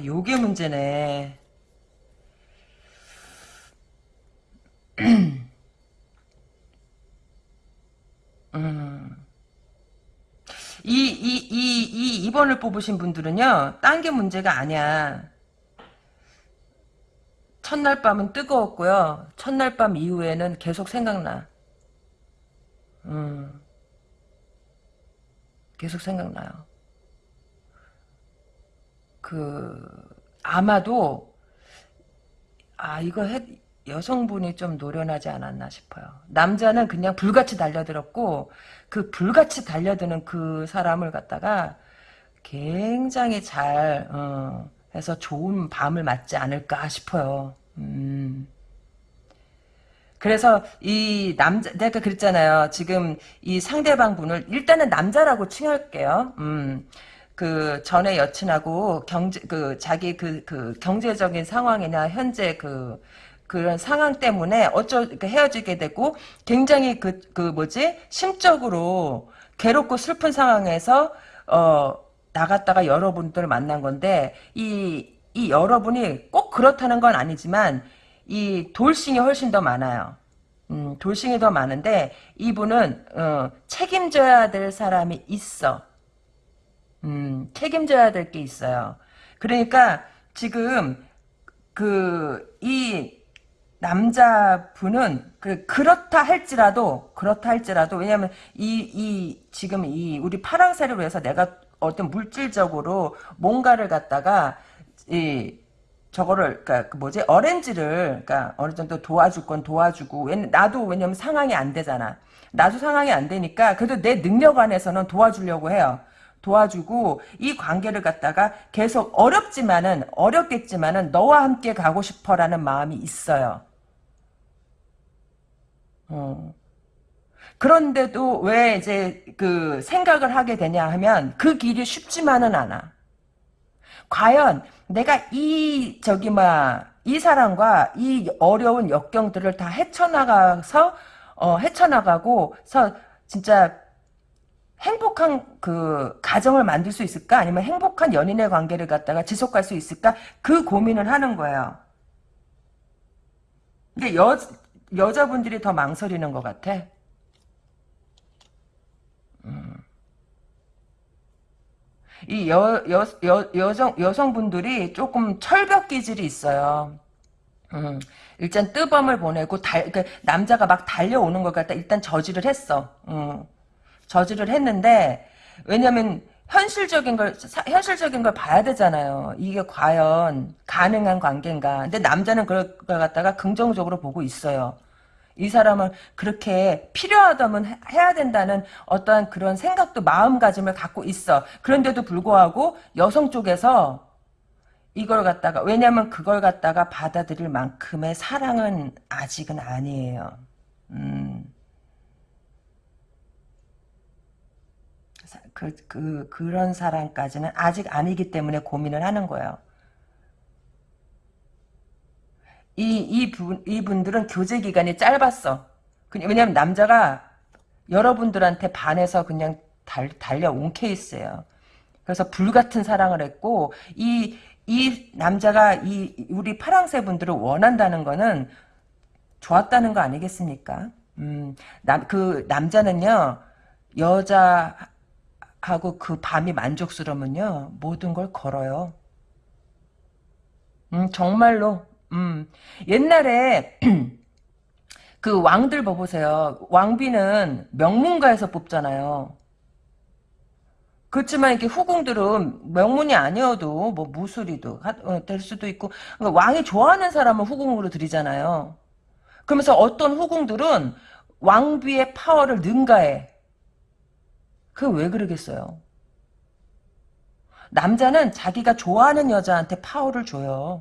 아, 요게 문제네. (clears throat) 음. 이, 이, 이, 이 2번을 뽑으신 분들은요, 딴 게 문제가 아니야. 첫날 밤은 뜨거웠고요. 첫날 밤 이후에는 계속 생각나. 음. 계속 생각나요. 그, 아마도, 아, 이거 해, 여성분이 좀 노련하지 않았나 싶어요. 남자는 그냥 불같이 달려들었고 그 불같이 달려드는 그 사람을 갖다가 굉장히 잘 어, 해서 좋은 밤을 맞지 않을까 싶어요. 음. 그래서 이 남자 내가 그랬잖아요. 지금 이 상대방 분을 일단은 남자라고 칭할게요. 음. 그 전에 여친하고 경제 그 자기 그, 그 경제적인 상황이나 현재 그 그런 상황 때문에 어쩌 헤어지게 되고 굉장히 그, 그 뭐지 심적으로 괴롭고 슬픈 상황에서 어 나갔다가 여러분들을 만난 건데 이, 이 여러분이 꼭 그렇다는 건 아니지만 이 돌싱이 훨씬 더 많아요. 음, 돌싱이 더 많은데 이분은 어, 책임져야 될 사람이 있어. 음, 책임져야 될 게 있어요. 그러니까 지금 그 이 남자분은 그 그렇다 할지라도 그렇다 할지라도 왜냐하면 이 이 지금 이 우리 파랑새로 해서 내가 어떤 물질적으로 뭔가를 갖다가 이 저거를 그니까 그 뭐지? 어렌지를 그니까 어느 정도 도와줄 건 도와주고 나도 왜냐면 상황이 안 되잖아. 나도 상황이 안 되니까 그래도 내 능력 안에서는 도와주려고 해요 도와주고 이 관계를 갖다가 계속 어렵지만은 어렵겠지만은 너와 함께 가고 싶어라는 마음이 있어요. 어. 그런데도 왜 이제 그 생각을 하게 되냐 하면 그 길이 쉽지만은 않아. 과연 내가 이 저기 뭐이 사람과 이 어려운 역경들을 다 헤쳐나가서 어 헤쳐나가고서 진짜 행복한 그 가정을 만들 수 있을까? 아니면 행복한 연인의 관계를 갖다가 지속할 수 있을까? 그 고민을 하는 거예요. 근데 여 여자분들이 더 망설이는 것 같아. 이 여, 여, 여, 여성, 여성분들이 조금 철벽 기질이 있어요. 음, 일단 뜨밤을 보내고 달, 그 남자가 막 달려오는 것 같다. 일단 저지를 했어. 음, 저지를 했는데 왜냐면 현실적인 걸 사, 현실적인 걸 봐야 되잖아요. 이게 과연 가능한 관계인가. 근데 남자는 그걸 갖다가 긍정적으로 보고 있어요. 이 사람을 그렇게 필요하다면 해야 된다는 어떠한 그런 생각도 마음가짐을 갖고 있어. 그런데도 불구하고 여성 쪽에서 이걸 갖다가 왜냐면 그걸 갖다가 받아들일 만큼의 사랑은 아직은 아니에요. 음. 그, 그, 그런 사람까지는 아직 아니기 때문에 고민을 하는 거예요. 이, 이 분, 이분들은 교제 기간이 짧았어. 왜냐면 남자가 여러분들한테 반해서 그냥 달, 달려온 케이스예요. 그래서 불같은 사랑을 했고, 이, 이 남자가 이, 우리 파랑새 분들을 원한다는 거는 좋았다는 거 아니겠습니까? 음, 남, 그 남자는요, 여자 하고 그 밤이 만족스러우면요, 모든 걸 걸어요. 음, 정말로, 음, 옛날에 (clears throat) 그 왕들 봐보세요. 왕비는 명문가에서 뽑잖아요. 그렇지만 이렇게 후궁들은 명문이 아니어도 뭐 무술이도 어, 될 수도 있고 그러니까 왕이 좋아하는 사람은 후궁으로 들이잖아요. 그러면서 어떤 후궁들은 왕비의 파워를 능가해. 그왜 그러겠어요? 남자는 자기가 좋아하는 여자한테 파워를 줘요.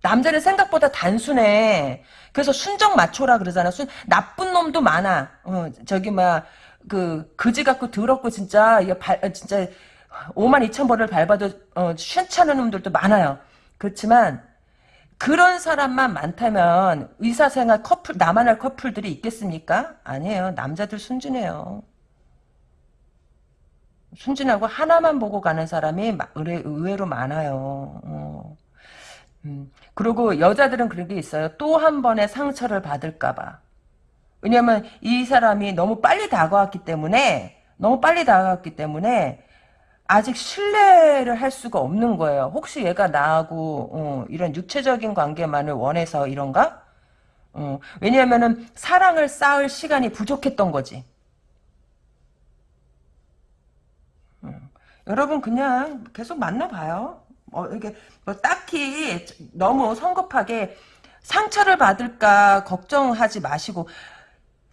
남자는 생각보다 단순해. 그래서 순정 마초라 그러잖아. 순, 나쁜 놈도 많아. 어, 저기, 막, 그, 그지 같고 더럽고 진짜, 이게 발, 어, 진짜, 5만 2천 번을 밟아도, 어, 쉬찮은 놈들도 많아요. 그렇지만, 그런 사람만 많다면, 의사생활 커플, 나만 할 커플들이 있겠습니까? 아니에요. 남자들 순진해요. 순진하고 하나만 보고 가는 사람이 의외로 많아요. 어. 음. 그리고 여자들은 그런 게 있어요. 또 한 번의 상처를 받을까봐. 왜냐면 이 사람이 너무 빨리 다가왔기 때문에 너무 빨리 다가왔기 때문에 아직 신뢰를 할 수가 없는 거예요. 혹시 얘가 나하고 어, 이런 육체적인 관계만을 원해서 이런가? 어, 왜냐하면은 사랑을 쌓을 시간이 부족했던 거지. 어, 여러분 그냥 계속 만나봐요. 어, 이게 뭐 딱히 너무 성급하게 상처를 받을까 걱정하지 마시고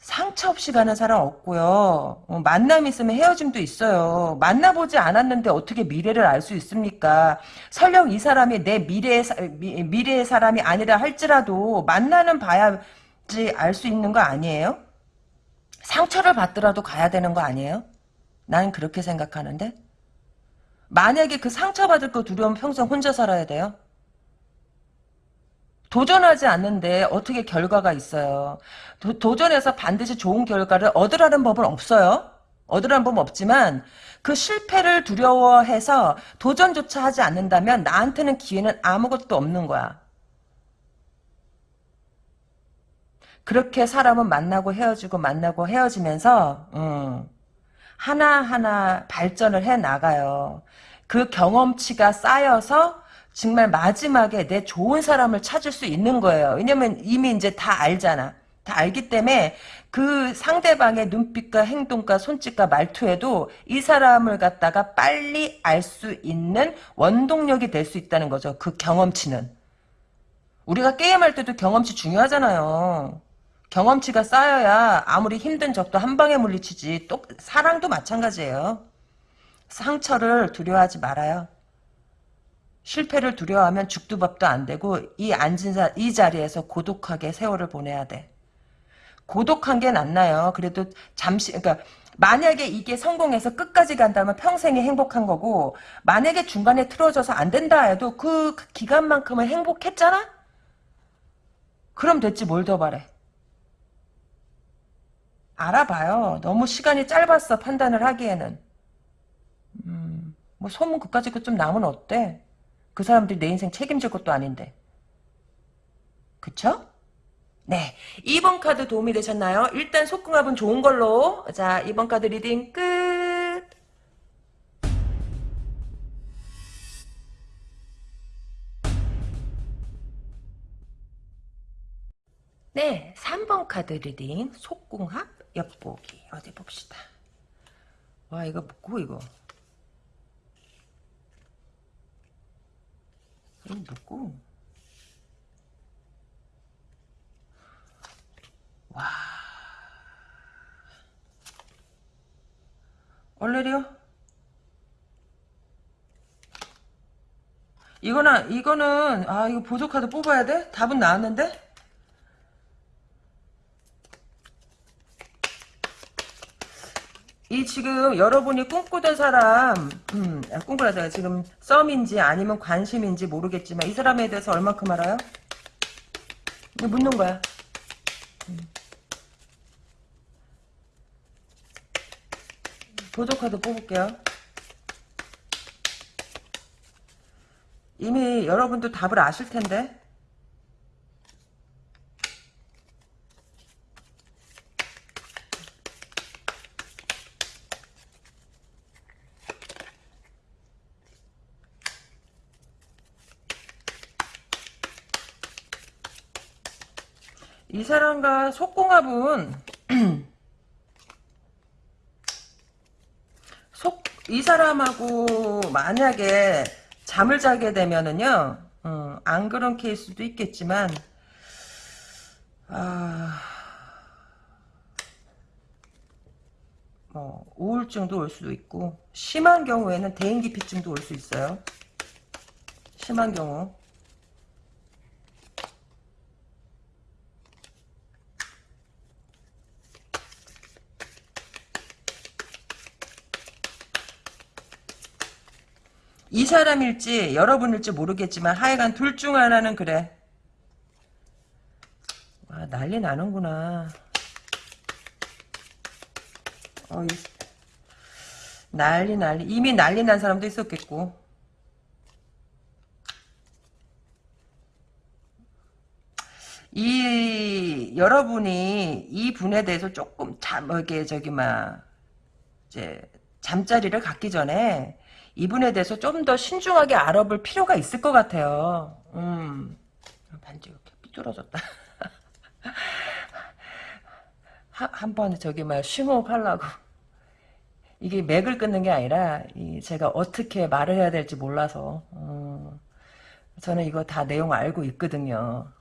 상처 없이 가는 사람 없고요. 어, 만남 있으면 헤어짐도 있어요. 만나보지 않았는데 어떻게 미래를 알 수 있습니까? 설령 이 사람이 내 미래의, 미, 미래의 사람이 아니라 할지라도 만나는 봐야지 알 수 있는 거 아니에요? 상처를 받더라도 가야 되는 거 아니에요? 나는 그렇게 생각하는데. 만약에 그 상처받을 거 두려우면 평생 혼자 살아야 돼요? 도전하지 않는데 어떻게 결과가 있어요. 도, 전해서 반드시 좋은 결과를 얻으라는 법은 없어요. 얻으라는 법은 없지만 그 실패를 두려워해서 도전조차 하지 않는다면 나한테는 기회는 아무것도 없는 거야. 그렇게 사람은 만나고 헤어지고 만나고 헤어지면서 음, 하나하나 발전을 해 나가요. 그 경험치가 쌓여서 정말 마지막에 내 좋은 사람을 찾을 수 있는 거예요. 왜냐면 이미 이제 다 알잖아. 다 알기 때문에 그 상대방의 눈빛과 행동과 손짓과 말투에도 이 사람을 갖다가 빨리 알 수 있는 원동력이 될 수 있다는 거죠. 그 경험치는. 우리가 게임할 때도 경험치 중요하잖아요. 경험치가 쌓여야 아무리 힘든 적도 한 방에 물리치지. 또 사랑도 마찬가지예요. 상처를 두려워하지 말아요. 실패를 두려워하면 죽도 밥도 안 되고 이 앉은 자, 이 자리에서 고독하게 세월을 보내야 돼. 고독한 게 낫나요? 그래도 잠시 그러니까 만약에 이게 성공해서 끝까지 간다면 평생이 행복한 거고 만약에 중간에 틀어져서 안 된다 해도 그 기간만큼은 행복했잖아? 그럼 됐지 뭘 더 바래. 알아봐요. 너무 시간이 짧았어 판단을 하기에는. 음, 뭐 소문 그까짓 것좀 나면 어때? 그 사람들이 내 인생 책임질 것도 아닌데. 그쵸? 네. 2번 카드 도움이 되셨나요? 일단 속궁합은 좋은 걸로. 자, 2번 카드 reading 끝. 네. 3번 카드 리딩 속궁합 엿보기. 어디 봅시다. 와, 이거 뭐고, 이거. 이거 뭐고. 와. 얼레리요? 이거는, 이거는, 아, 이거 보조카드 뽑아야 돼? 답은 나왔는데? 이 지금 여러분이 꿈꾸던 사람, 음, 아, 꿈꾸라다 지금 썸인지 아니면 관심인지 모르겠지만 이 사람에 대해서 얼마큼 알아요? 묻는 거야. 보조카드 뽑을게요. 이미 여러분도 답을 아실 텐데. 이 사람과 속궁합은 (clears throat) 속, 이 사람하고 만약에 잠을 자게 되면은요, 어, 안 그런 케이스도 있겠지만, 아, 뭐, 우울증도 올 수도 있고, 심한 경우에는 대인기피증도 올 수 있어요. 심한 경우. 이 사람일지 여러분일지 모르겠지만 하여간 둘 중 하나는 그래. 와 난리 나는구나. 어, 이, 난리 난리 이미 난리 난 사람도 있었겠고. 이 여러분이 이 분에 대해서 조금 잠 이게 저기 막 이제 잠자리를 갖기 전에 이분에 대해서 좀 더 신중하게 알아볼 필요가 있을 것 같아요. 음. 반지 이렇게 삐뚤어졌다. (laughs) 한번 저기 막 심호흡하려고. 이게 맥을 끊는 게 아니라 제가 어떻게 말을 해야 될지 몰라서 어, 저는 이거 다 내용 알고 있거든요.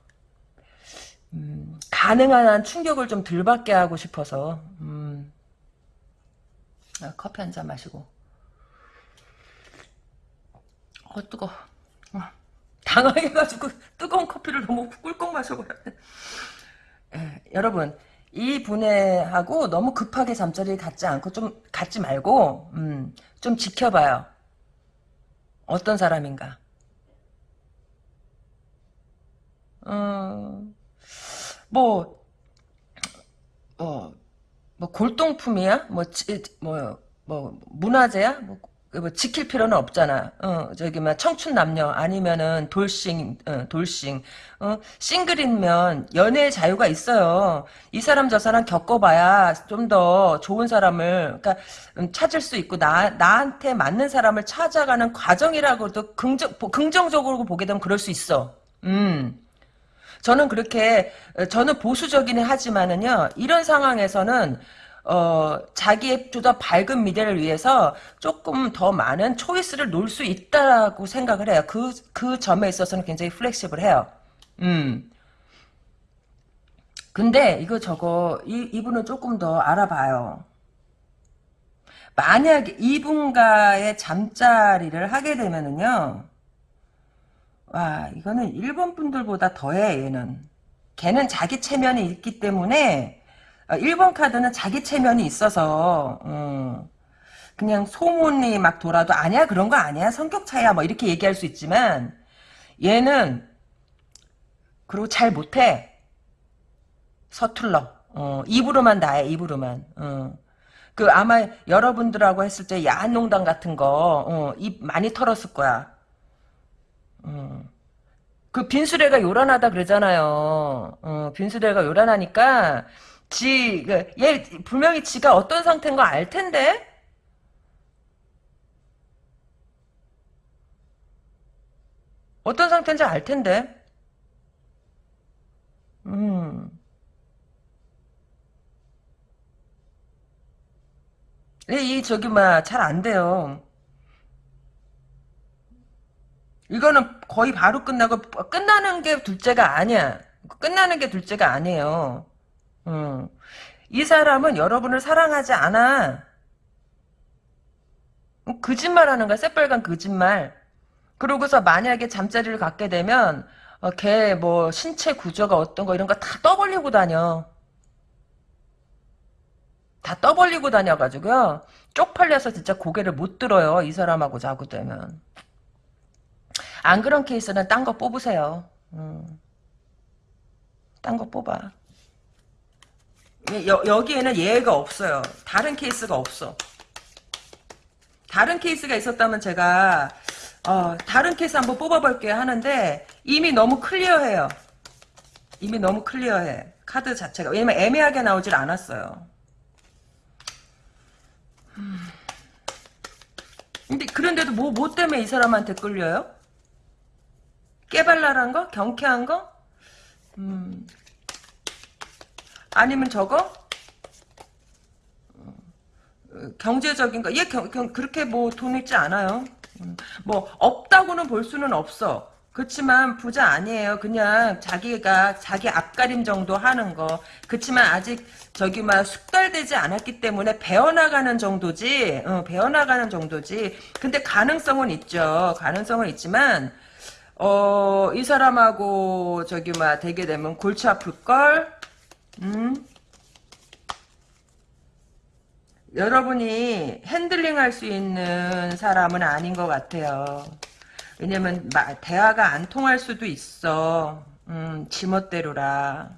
음, 가능한 한 충격을 좀 덜 받게 하고 싶어서 음, 아, 커피 한 잔 마시고 어 뜨거. 어. 당황해가지고 (laughs) 뜨거운 커피를 너무 꿀꺽 마셔버렸네. 예, 여러분 이 분해하고 너무 급하게 잠자리를 갖지 않고 좀 갖지 말고 음, 좀 지켜봐요. 어떤 사람인가. 어, 뭐, 어, 뭐 골동품이야? 뭐, 지, 뭐, 뭐 문화재야? 뭐 뭐 지킬 필요는 없잖아. 어, 저기 막 청춘 남녀 아니면은 돌싱, 어, 돌싱. 어, 싱글이면 연애의 자유가 있어요. 이 사람 저 사람 겪어봐야 좀 더 좋은 사람을 그러니까 음, 찾을 수 있고 나 나한테 맞는 사람을 찾아가는 과정이라고도 긍정 긍정적으로 보게 되면 그럴 수 있어. 음. 저는 그렇게 어, 저는 보수적이긴 하지만은요. 이런 상황에서는 어, 자기의 좀 더 밝은 미래를 위해서 조금 더 많은 초이스를 놓을 수 있다라고 생각을 해요. 그, 그 점에 있어서는 굉장히 플렉시블해요. 음. 근데 이거 저거 이, 이분은 조금 더 알아봐요. 만약에 이분과의 잠자리를 하게 되면은요. 와 이거는 일본 분들보다 더해 얘는. 걔는 자기 체면이 있기 때문에 어, 일본 카드는 자기 체면이 있어서 음, 그냥 소문이 막 돌아도 아니야 그런 거 아니야 성격 차이야 뭐 이렇게 얘기할 수 있지만 얘는 그리고 잘 못해. 서툴러. 어, 입으로만 나해 입으로만. 어. 그 아마 여러분들하고 했을 때 야한 농담 같은 거 어, 입 많이 털었을 거야. 어. 그 빈수레가 요란하다 그러잖아요. 어, 빈수레가 요란하니까 지, 그, 얘, 분명히 지가 어떤 상태인 거 알 텐데? 어떤 상태인지 알 텐데? 음. 이, 이 저기, 막, 잘 안 돼요. 이거는 거의 바로 끝나고, 끝나는 게 둘째가 아니야. 끝나는 게 둘째가 아니에요. 음. 이 사람은 여러분을 사랑하지 않아. 거짓말 하는 거야. 새빨간 거짓말. 그러고서 만약에 잠자리를 갖게 되면, 어, 걔 뭐, 신체 구조가 어떤 거 이런 거 다 떠벌리고 다녀. 다 떠벌리고 다녀가지고요. 쪽팔려서 진짜 고개를 못 들어요. 이 사람하고 자고 되면. 안 그런 케이스는 딴 거 뽑으세요. 음. 딴거 뽑아. 여, 여기에는 예외가 없어요. 다른 케이스가 없어. 다른 케이스가 있었다면 제가 어, 다른 케이스 한번 뽑아볼게요 하는데 이미 너무 clear해요. 이미 너무 clear해. 카드 자체가. 왜냐면 애매하게 나오질 않았어요. 음. 근데 그런데도 뭐, 뭐 때문에 이 사람한테 끌려요? 깨발랄한 거? 경쾌한 거? 음. 아니면 저거? 경제적인 거. 얘 경, 경, 그렇게 뭐 돈 있지 않아요. 음, 뭐 없다고는 볼 수는 없어. 그렇지만 부자 아니에요. 그냥 자기가 자기 앞가림 정도 하는 거. 그렇지만 아직 저기 막 숙달되지 않았기 때문에 배워나가는 정도지. 어, 배워나가는 정도지. 근데 가능성은 있죠. 가능성은 있지만 어, 이 사람하고 저기 막 되게 되면 골치 아플 걸. 음? 여러분이 핸들링 할 수 있는 사람은 아닌 것 같아요. 왜냐면 대화가 안 통할 수도 있어. 음, 지멋대로라.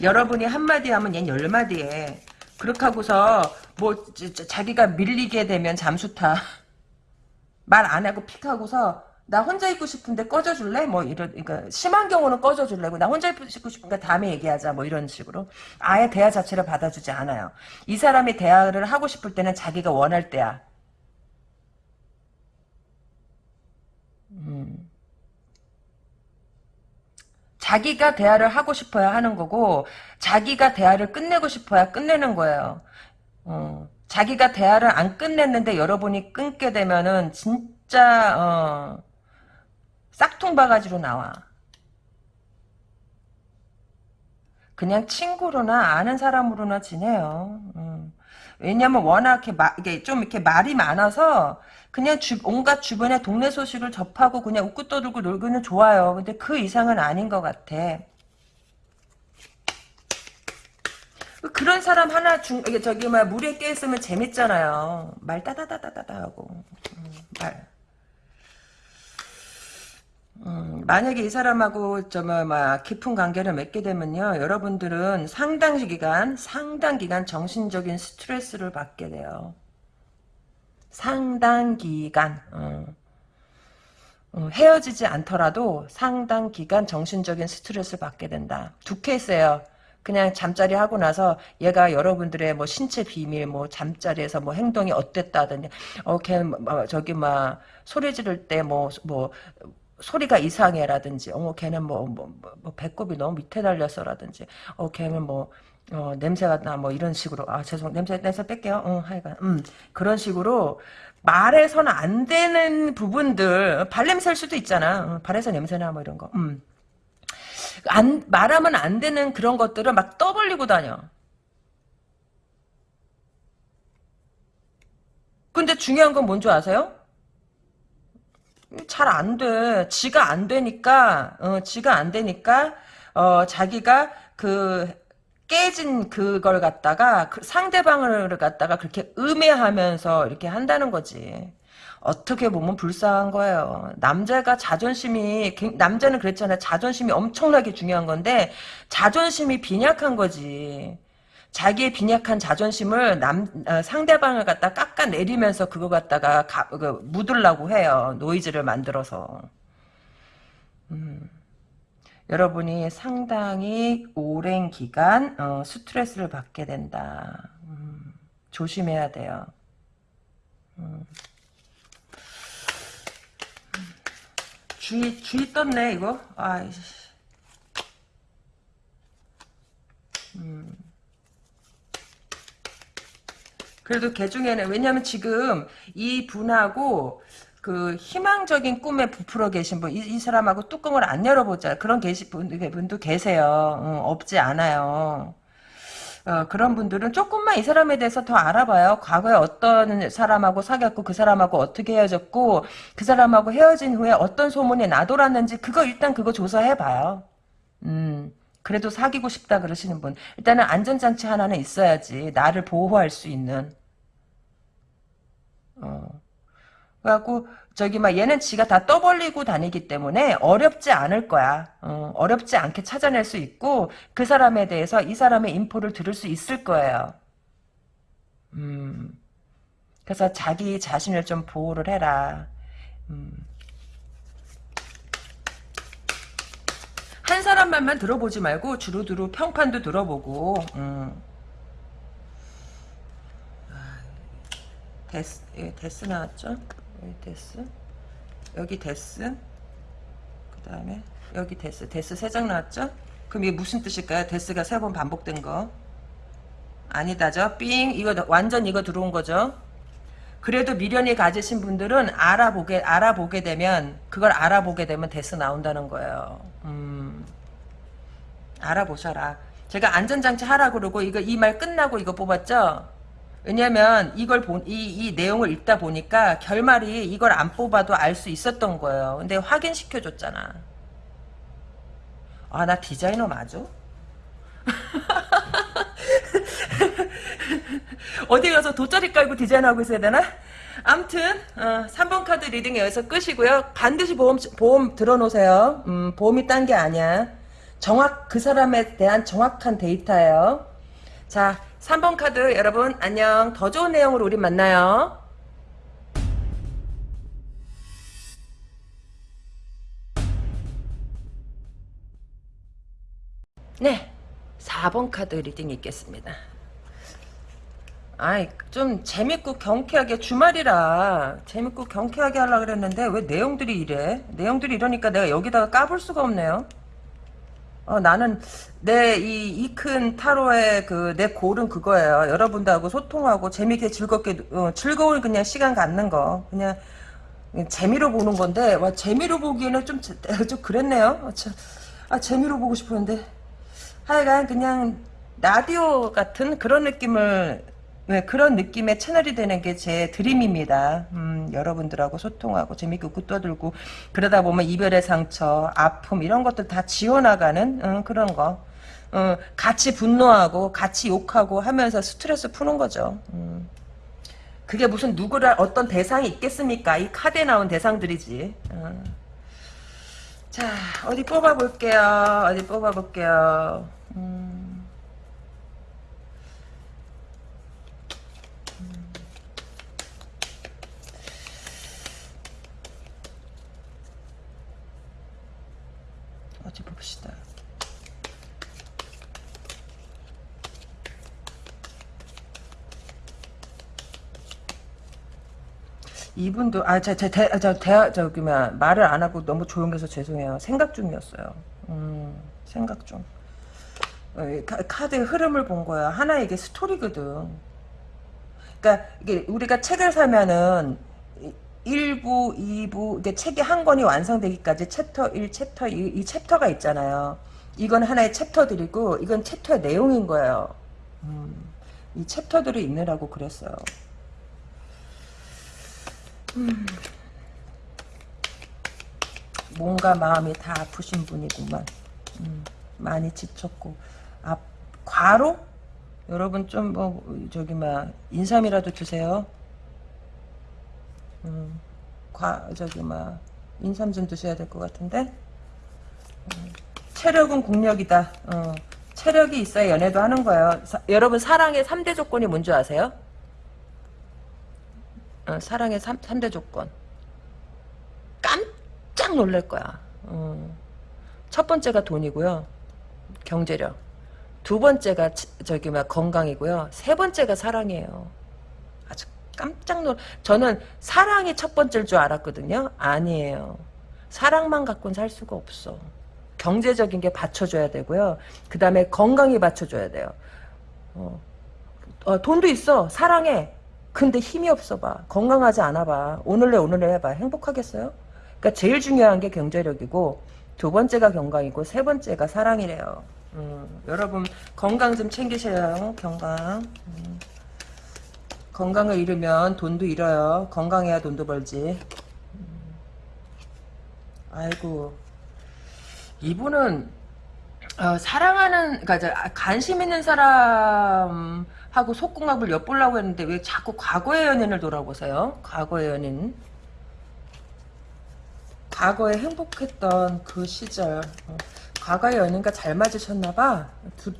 여러분이 한마디 하면 얜 열마디 해. 그렇게 하고서 뭐 자기가 밀리게 되면 잠수 타. (laughs) 말 안 하고 픽 하고서 나 혼자 있고 싶은데 꺼져줄래? 뭐 이런 그러니까 심한 경우는 꺼져줄래고 나 혼자 있고 싶으니까 다음에 얘기하자 뭐 이런 식으로 아예 대화 자체를 받아주지 않아요. 이 사람이 대화를 하고 싶을 때는 자기가 원할 때야. 음. 자기가 대화를 하고 싶어야 하는 거고 자기가 대화를 끝내고 싶어야 끝내는 거예요. 어. 자기가 대화를 안 끝냈는데 여러분이 끊게 되면은 진짜 어. 싹퉁 바가지로 나와. 그냥 친구로나 아는 사람으로나 지내요. 음. 왜냐면 워낙 이렇게, 마, 이게 좀 이렇게 말이 많아서 그냥 주, 온갖 주변의 동네 소식을 접하고 그냥 웃고 떠들고 놀기는 좋아요. 근데 그 이상은 아닌 것 같아. 그런 사람 하나 중 저기 막 물에 깨 있으면 재밌잖아요. 말 따다다다다다 하고 음, 말. 음, 만약에 이 사람하고 정말 막 깊은 관계를 맺게 되면요, 여러분들은 상당 기간, 상당 기간 정신적인 스트레스를 받게 돼요. 상당 기간. 어. 어, 헤어지지 않더라도 상당 기간 정신적인 스트레스를 받게 된다. 두 케이스예요. 그냥 잠자리 하고 나서 얘가 여러분들의 뭐 신체 비밀, 뭐 잠자리에서 뭐 행동이 어땠다든지, 어, 걔, 뭐, 저기, 막, 소리 지를 때 뭐, 뭐, 소리가 이상해라든지 어머 걔는 뭐, 뭐, 뭐, 뭐 배꼽이 너무 밑에 달렸어라든지 어 걔는 뭐 어, 냄새가 나 뭐 이런 식으로 아 죄송 냄새 냄새 뺄게요 응 하여간 음 그런 식으로 말해서는 안 되는 부분들 발냄새일 수도 있잖아 어, 발에서 냄새나 뭐 이런 거 음. 안 말하면 안 되는 그런 것들을 막 떠벌리고 다녀. 근데 중요한 건 뭔지 아세요? 잘 안 돼. 지가 안 되니까, 어, 지가 안 되니까, 어, 자기가 그, 깨진 그걸 갖다가, 그 상대방을 갖다가 그렇게 음해하면서 이렇게 한다는 거지. 어떻게 보면 불쌍한 거예요. 남자가 자존심이, 남자는 그랬잖아요. 자존심이 엄청나게 중요한 건데, 자존심이 빈약한 거지. 자기의 빈약한 자존심을 남 어, 상대방을 갖다 깎아내리면서 그거 갖다가 가, 그, 묻으려고 해요. 노이즈를 만들어서. 음. 여러분이 상당히 오랜 기간 어, 스트레스를 받게 된다. 음. 조심해야 돼요. 음. 주의 주의 떴네 이거. 아. 음. 그래도 개 중에는 왜냐면 지금 이 분하고 그 희망적인 꿈에 부풀어 계신 분, 이, 이 사람하고 뚜껑을 안 열어보자. 그런 계신 분, 분도 계세요. 어, 없지 않아요. 어, 그런 분들은 조금만 이 사람에 대해서 더 알아봐요. 과거에 어떤 사람하고 사귀었고 그 사람하고 어떻게 헤어졌고 그 사람하고 헤어진 후에 어떤 소문이 나돌았는지 그거 일단 그거 조사해봐요. 음. 그래도 사귀고 싶다 그러시는 분 일단은 안전장치 하나는 있어야지 나를 보호할 수 있는 어. 그래갖고 저기 막 얘는 지가 다 떠벌리고 다니기 때문에 어렵지 않을 거야. 어, 어렵지 않게 찾아낼 수 있고 그 사람에 대해서 이 사람의 인포를 들을 수 있을 거예요. 음. 그래서 자기 자신을 좀 보호를 해라. 음. 한 사람 말만 들어보지 말고 두루두루 평판도 들어보고 음. 데스, 여기 데스 나왔죠? 여기 데스. 여기 데스. 그 다음에 여기 데스. 데스 세 장 나왔죠? 그럼 이게 무슨 뜻일까요? Death가 세 번 반복된 거. 아니다죠? 삥. 이거 완전 이거 들어온 거죠? 그래도 미련이 가지신 분들은 알아보게, 알아보게 되면, 그걸 알아보게 되면 데스 나온다는 거예요. 음. 알아보셔라. 제가 안전장치 하라 그러고, 이거, 이 말 끝나고 이거 뽑았죠? 왜냐면 이걸 본, 이, 이 내용을 읽다 보니까 결말이 이걸 안 뽑아도 알 수 있었던 거예요. 근데 확인시켜 줬잖아. 아, 나 디자이너 맞아? (laughs) 어디 가서 돗자리 깔고 디자인하고 있어야 되나? 암튼 어, 3번 카드 reading 여기서 끝이고요. 반드시 보험 보험 들어놓으세요. 음, 보험이 딴 게 아니야. 정확 그 사람에 대한 정확한 데이터예요. 자, 3번 카드 여러분 안녕. 더 좋은 내용으로 우리 만나요. 네. 4번 카드 reading 있겠습니다. 아이 좀 재밌고 경쾌하게 주말이라 재밌고 경쾌하게 하려고 그랬는데 왜 내용들이 이래? 내용들이 이러니까 내가 여기다가 까볼 수가 없네요. 어, 나는 내 이 이 큰 타로의 그 내 goal은 그거예요. 여러분들하고 소통하고 재밌게 즐겁게 어, 즐거운 그냥 시간 갖는 거 그냥 재미로 보는 건데 와 재미로 보기에는 좀 (laughs) 좀 그랬네요. 아, 참, 아 재미로 보고 싶었는데 하여간 그냥 라디오 같은 그런 느낌을 네, 그런 느낌의 채널이 되는 게 제 드림입니다. 음, 여러분들하고 소통하고 재밌게 웃고 떠들고 그러다 보면 이별의 상처, 아픔 이런 것들 다 지워나가는 음, 그런 거. 어, 같이 분노하고 같이 욕하고 하면서 스트레스 푸는 거죠. 음. 그게 무슨 누구를 어떤 대상이 있겠습니까? 이 카드에 나온 대상들이지. 어. 자 어디 뽑아볼게요. 어디 뽑아볼게요. 음. 어디 봅시다. 이분도 아저저대저 대 저기 뭐 말을 안 하고 너무 조용해서 죄송해요. 생각 중이었어요. 음 생각 중. 어, 카드 흐름을 본 거야. 하나 이게 스토리거든. 그러니까 이게 우리가 책을 사면은 1부, 2부, 이게 책이 한 권이 완성되기까지 챕터 1, 챕터 2, 이 챕터가 있잖아요. 이건 하나의 chapter들이고 이건 챕터의 내용인 거예요. 음, 이 챕터들을 읽느라고 그랬어요. 음, 뭔가 마음이 다 아프신 분이구만. 음, 많이 지쳤고 아, 과로? 여러분 좀 뭐 저기 막 인삼이라도 드세요. 음, 과 저기 막 인삼 좀 드셔야 될 것 같은데. 음, 체력은 국력이다. 어, 체력이 있어야 연애도 하는 거예요. 사, 여러분 사랑의 3대 조건이 뭔지 아세요? 어, 사랑의 3, 3대 조건. 깜짝 놀랄 거야. 어. 첫 번째가 돈이고요. 경제력. 두 번째가 저기 막 건강이고요. 세 번째가 사랑이에요. 아주 깜짝 놀. 저는 사랑이 첫 번째일 줄 알았거든요. 아니에요. 사랑만 갖고는 살 수가 없어. 경제적인 게 받쳐줘야 되고요. 그 다음에 건강이 받쳐줘야 돼요. 어. 어, 돈도 있어. 사랑해. 근데 힘이 없어 봐. 건강하지 않아 봐. 오늘내 오늘내 해봐. 행복하겠어요? 그러니까 제일 중요한 게 경제력이고 두 번째가 건강이고 세 번째가 사랑이래요. 음, 여러분 건강 좀 챙기셔요. 건강. 음. 건강을 잃으면 돈도 잃어요. 건강해야 돈도 벌지. 음. 아이고 이분은 어, 사랑하는 그러니까 관심 있는 사람 하고 속궁합을 엿보려고 했는데 왜 자꾸 과거의 연인을 돌아보세요? 과거의 연인. 과거에 행복했던 그 시절. 어, 과거의 연인과 잘 맞으셨나봐.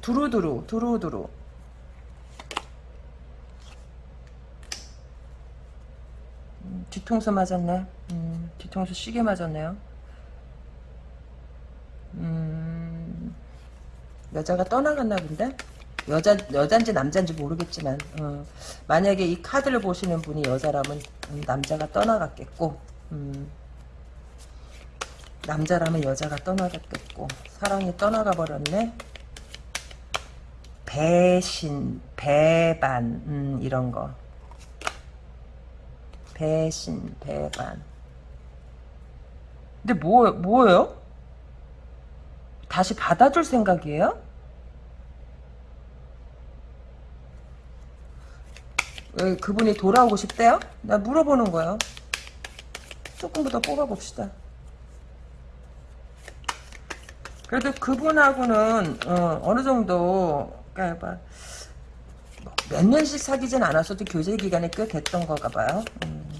두루두루 두루두루. 음, 뒤통수 맞았네. 음, 뒤통수 시계 맞았네요. 음, 여자가 떠나갔나 본데 여자 여잔지 남잔지 모르겠지만 어, 만약에 이 카드를 보시는 분이 여자라면 음, 남자가 떠나갔겠고 음, 남자라면 여자가 떠나갔겠고 사랑이 떠나가 버렸네 배신 배반 음, 이런 거 배신 배반 근데 뭐 뭐예요? 다시 받아줄 생각이에요? 그분이 돌아오고 싶대요? 나 물어보는 거예요. 조금 더 뽑아봅시다. 그래도 그분하고는 어, 느 정도 그러니까 몇 년씩 사귀진 않았어도 교제 기간이 꽤 됐던 거가 봐요. 음.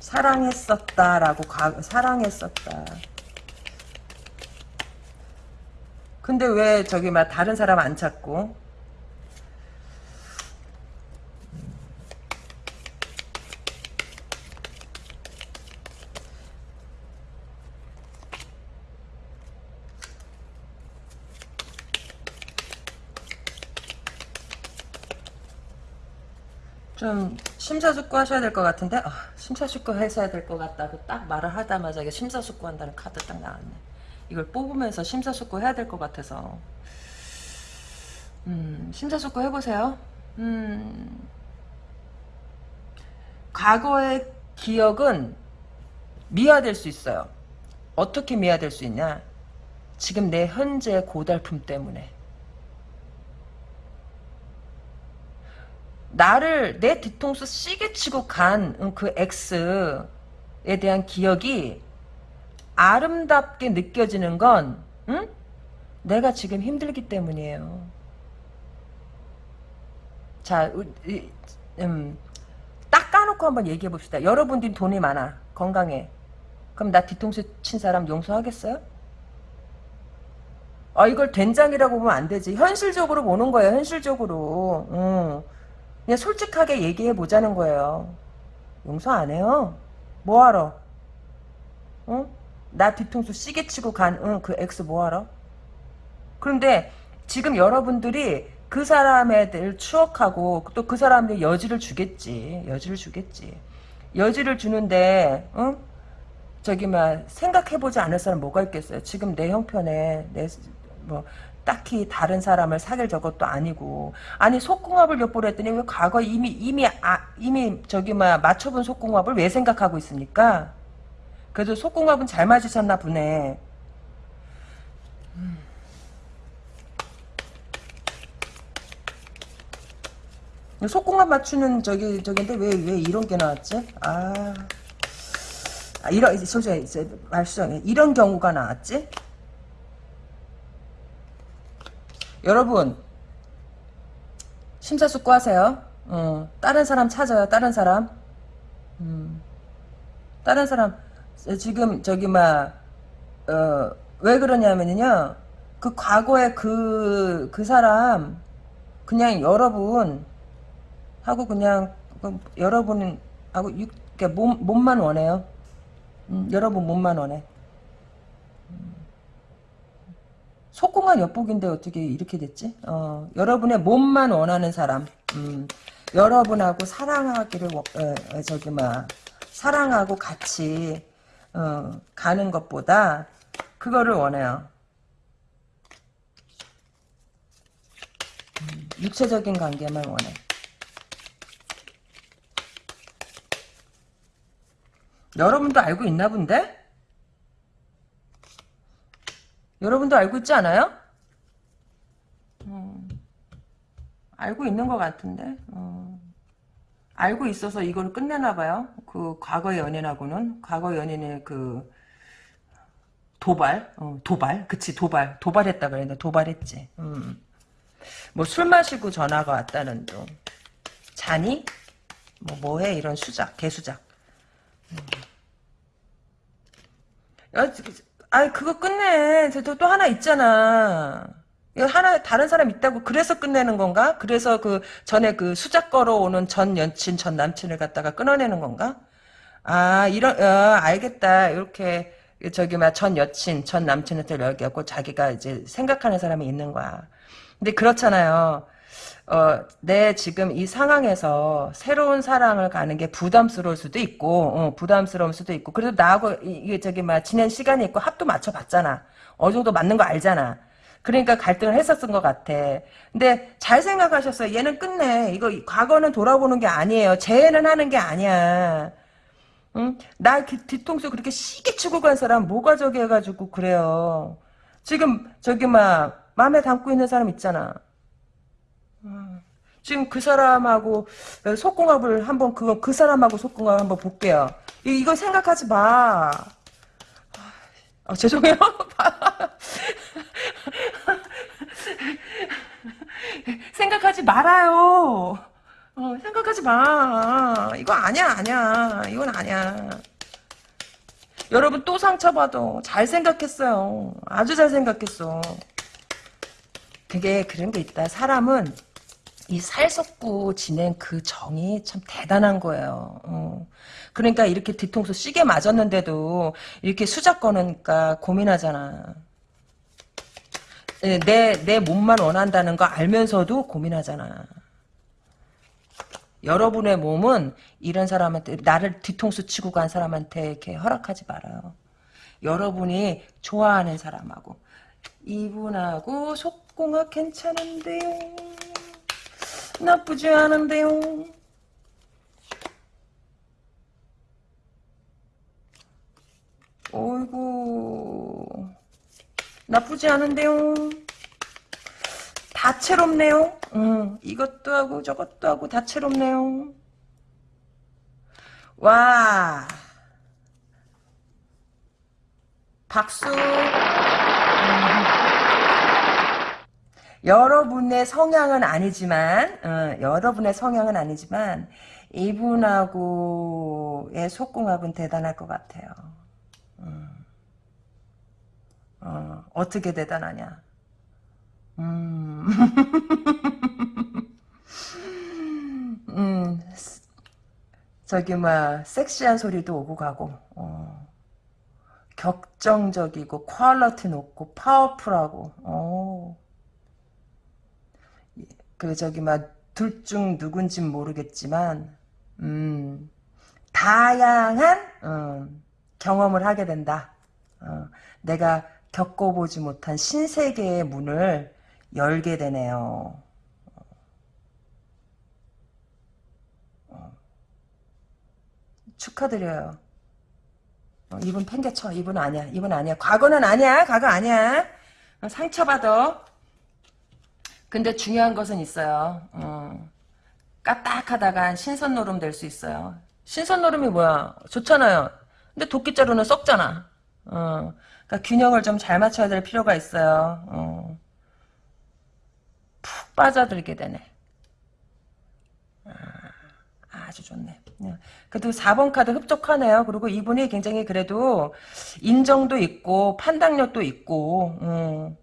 사랑했었다라고 가, 사랑했었다. 근데 왜 저기 막 다른 사람 안 찾고 좀 심사숙고 하셔야 될 것 같은데? 아, 심사숙고 하셔야 될 것 같다고 딱 말을 하자마자 이게 심사숙고 한다는 카드 딱 나왔네. 이걸 뽑으면서 심사숙고 해야 될 것 같아서. 음, 심사숙고 해보세요. 음, 과거의 기억은 미화될 수 있어요. 어떻게 미화될 수 있냐? 지금 내 현재 고달픔 때문에 나를 내 뒤통수 시계 치고 간 그 X에 대한 기억이 아름답게 느껴지는 건 응? 내가 지금 힘들기 때문이에요. 자, 음, 딱 까놓고 한번 얘기해 봅시다. 여러분들이 돈이 많아. 건강해. 그럼 나 뒤통수 친 사람 용서하겠어요? 아, 이걸 된장이라고 보면 안 되지. 현실적으로 보는 거예요. 현실적으로. 응. 그냥 솔직하게 얘기해 보자는 거예요. 용서 안 해요. 뭐하러? 응? 나 뒤통수 시계 치고 간, 응, 그 X 뭐하러? 그런데 지금 여러분들이 그 사람에 대해 추억하고 또 그 사람한테 여지를 주겠지. 여지를 주겠지. 여지를 주는데, 응? 저기, 막, 생각해보지 않을 사람 뭐가 있겠어요? 지금 내 형편에, 내, 뭐, 딱히 다른 사람을 사귈 저것도 아니고 아니 속궁합을 몇 번 했더니 왜 과거 이미 이미 아 이미 저기 막 맞춰본 속궁합을 왜 생각하고 있습니까? 그래도 속궁합은 잘 맞으셨나 보네. 음. 속궁합 맞추는 저기 저기인데 왜 왜 이런 게 나왔지? 아, 아 이런 이제 소재 이제 말수정에 이런 경우가 나왔지? 여러분 심사숙고하세요. 어, 다른 사람 찾아요. 다른 사람. 음, 다른 사람 지금 저기 막 어, 왜 그러냐면요. 그 과거에 그, 그 사람, 그냥 여러분, 하고 그냥, 그 여러분, 하고, 육, 몸, 몸만 원해요. 음, 여러분 몸만 원해. 음. 속공한 엿보기인데 어떻게 이렇게 됐지? 어, 여러분의 몸만 원하는 사람, 음, 여러분하고 사랑하기를, 어, 어, 저기, 막, 사랑하고 같이, 어, 가는 것보다, 그거를 원해요. 음, 육체적인 관계만 원해. 여러분도 알고 있나 본데? 여러분도 알고 있지 않아요? 음, 알고 있는 것 같은데. 음, 알고 있어서 이걸 끝내나 봐요. 그 과거 연인하고는 과거 연인의 그 도발, 어, 도발, 그치 도발, 도발했다 그랬는데 도발했지. 음. 뭐술 마시고 전화가 왔다는 둥. 자니? 뭐 뭐해 이런 수작, 개수작. 음. 야, 아 그거 끝내. 또, 또 하나 있잖아. 이거 하나 다른 사람 있다고 그래서 끝내는 건가? 그래서 그 전에 그 수작 걸어오는 전 여친 전 남친을 갖다가 끊어내는 건가? 아 이런 어, 알겠다 이렇게 저기 막 전 여친 전 남친한테 연기하고 자기가 이제 생각하는 사람이 있는 거야. 근데 그렇잖아요. 어, 내 지금 이 상황에서 새로운 사랑을 가는 게 부담스러울 수도 있고, 어, 부담스러울 수도 있고, 그래도 나하고, 이게 저기, 막, 지낸 시간이 있고, 합도 맞춰봤잖아. 어느 정도 맞는 거 알잖아. 그러니까 갈등을 했었던 것 같아. 근데 잘 생각하셨어요. 얘는 끝내. 이거, 과거는 돌아보는 게 아니에요. 재해는 하는 게 아니야. 응? 나 뒤통수 그렇게 시기 치고 간 사람 뭐가 저기 해가지고 그래요. 지금 저기 막 마음에 담고 있는 사람 있잖아. 지금 그 사람하고 속궁합을 한번 그, 그 사람하고 속궁합 한번 볼게요. 이, 거 생각하지 마. 아, 죄송해요. (laughs) 생각하지 말아요. 어, 생각하지 마. 이거 아니야, 아니야. 이건 아니야. 여러분 또 상처받아. 잘 생각했어요. 아주 잘 생각했어. 그게 그런 게 있다. 사람은 이 살섞고 지낸 그 정이 참 대단한 거예요. 어. 그러니까 이렇게 뒤통수 시게 맞았는데도 이렇게 수작 거니까 고민하잖아. 예, 내, 내 몸만 원한다는 거 알면서도 고민하잖아. 여러분의 몸은 이런 사람한테, 나를 뒤통수 치고 간 사람한테 이렇게 허락하지 말아요. 여러분이 좋아하는 사람하고, 이분하고 속공합 괜찮은데요. 나쁘지 않은데요. 어이구 나쁘지 않은데요. 다채롭네요. 음, 이것도 하고 저것도 하고 다채롭네요. 와 박수 여러분의 성향은 아니지만 어, 여러분의 성향은 아니지만 이분하고의 속궁합은 대단할 것 같아요. 음. 어, 어떻게 대단하냐? 음. (laughs) 음. 저기 막 섹시한 소리도 오고 가고 어. 격정적이고 퀄러티 높고 파워풀하고 어. 그 저기 막 둘 중 누군진 모르겠지만 음, 다양한 어, 경험을 하게 된다. 어, 내가 겪어보지 못한 신세계의 문을 열게 되네요. 어, 축하드려요. 어, 이분 팽개쳐. 이분 아니야. 이분 아니야. 과거는 아니야. 과거 아니야. 어, 상처받아. 근데 중요한 것은 있어요. 어. 까딱하다가 신선 노름 될 수 있어요. 신선 노름이 뭐야? 좋잖아요. 근데 도끼자루는 썩잖아. 어. 그러니까 균형을 좀 잘 맞춰야 될 필요가 있어요. 어. 푹 빠져들게 되네. 아, 주 좋네. 네. 그래도 4번 카드 흡족하네요. 그리고 이분이 굉장히 그래도 인정도 있고 판단력도 있고 음.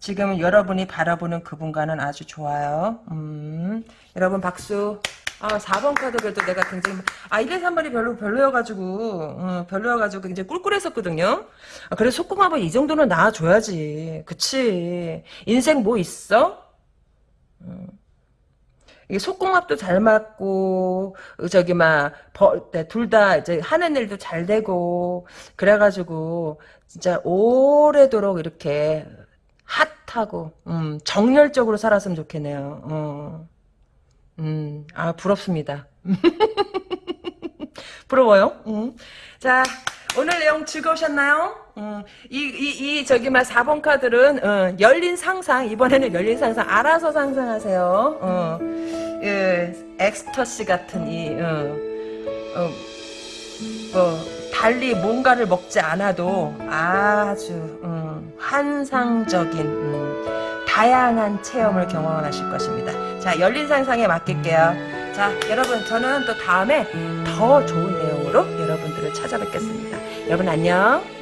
지금 여러분이 바라보는 그분과는 아주 좋아요. 음. 여러분 박수. 아 4번 카드 그래도 내가 굉장히 아 1회 3번이 별로 별로여가지고 음, 별로여가지고 굉장히 꿀꿀했었거든요. 아, 그래 속궁합은 이 정도는 나와줘야지. 그치. 인생 뭐 있어? 음. 이게 속궁합도 잘 맞고 저기 막둘 다 이제 하는 일도 잘 되고 그래가지고 진짜 오래도록 이렇게 핫하고 음, 정열적으로 살았으면 좋겠네요. 어. 음, 아 부럽습니다. (laughs) 부러워요. 음. 자, 오늘 내용 즐거우셨나요? 음, 이, 이, 이, 저기, 막, 4번 카드는, 어, 열린 상상, 이번에는 열린 상상, 알아서 상상하세요. 어, 예, 엑스터시 같은 이, 어, 어, 뭐, 달리 뭔가를 먹지 않아도 아주, 음, 환상적인, 음, 다양한 체험을 경험하실 것입니다. 자, 열린 상상에 맡길게요. 자, 여러분, 저는 또 다음에 더 좋은 내용으로 여러분들을 찾아뵙겠습니다. 여러분, 안녕.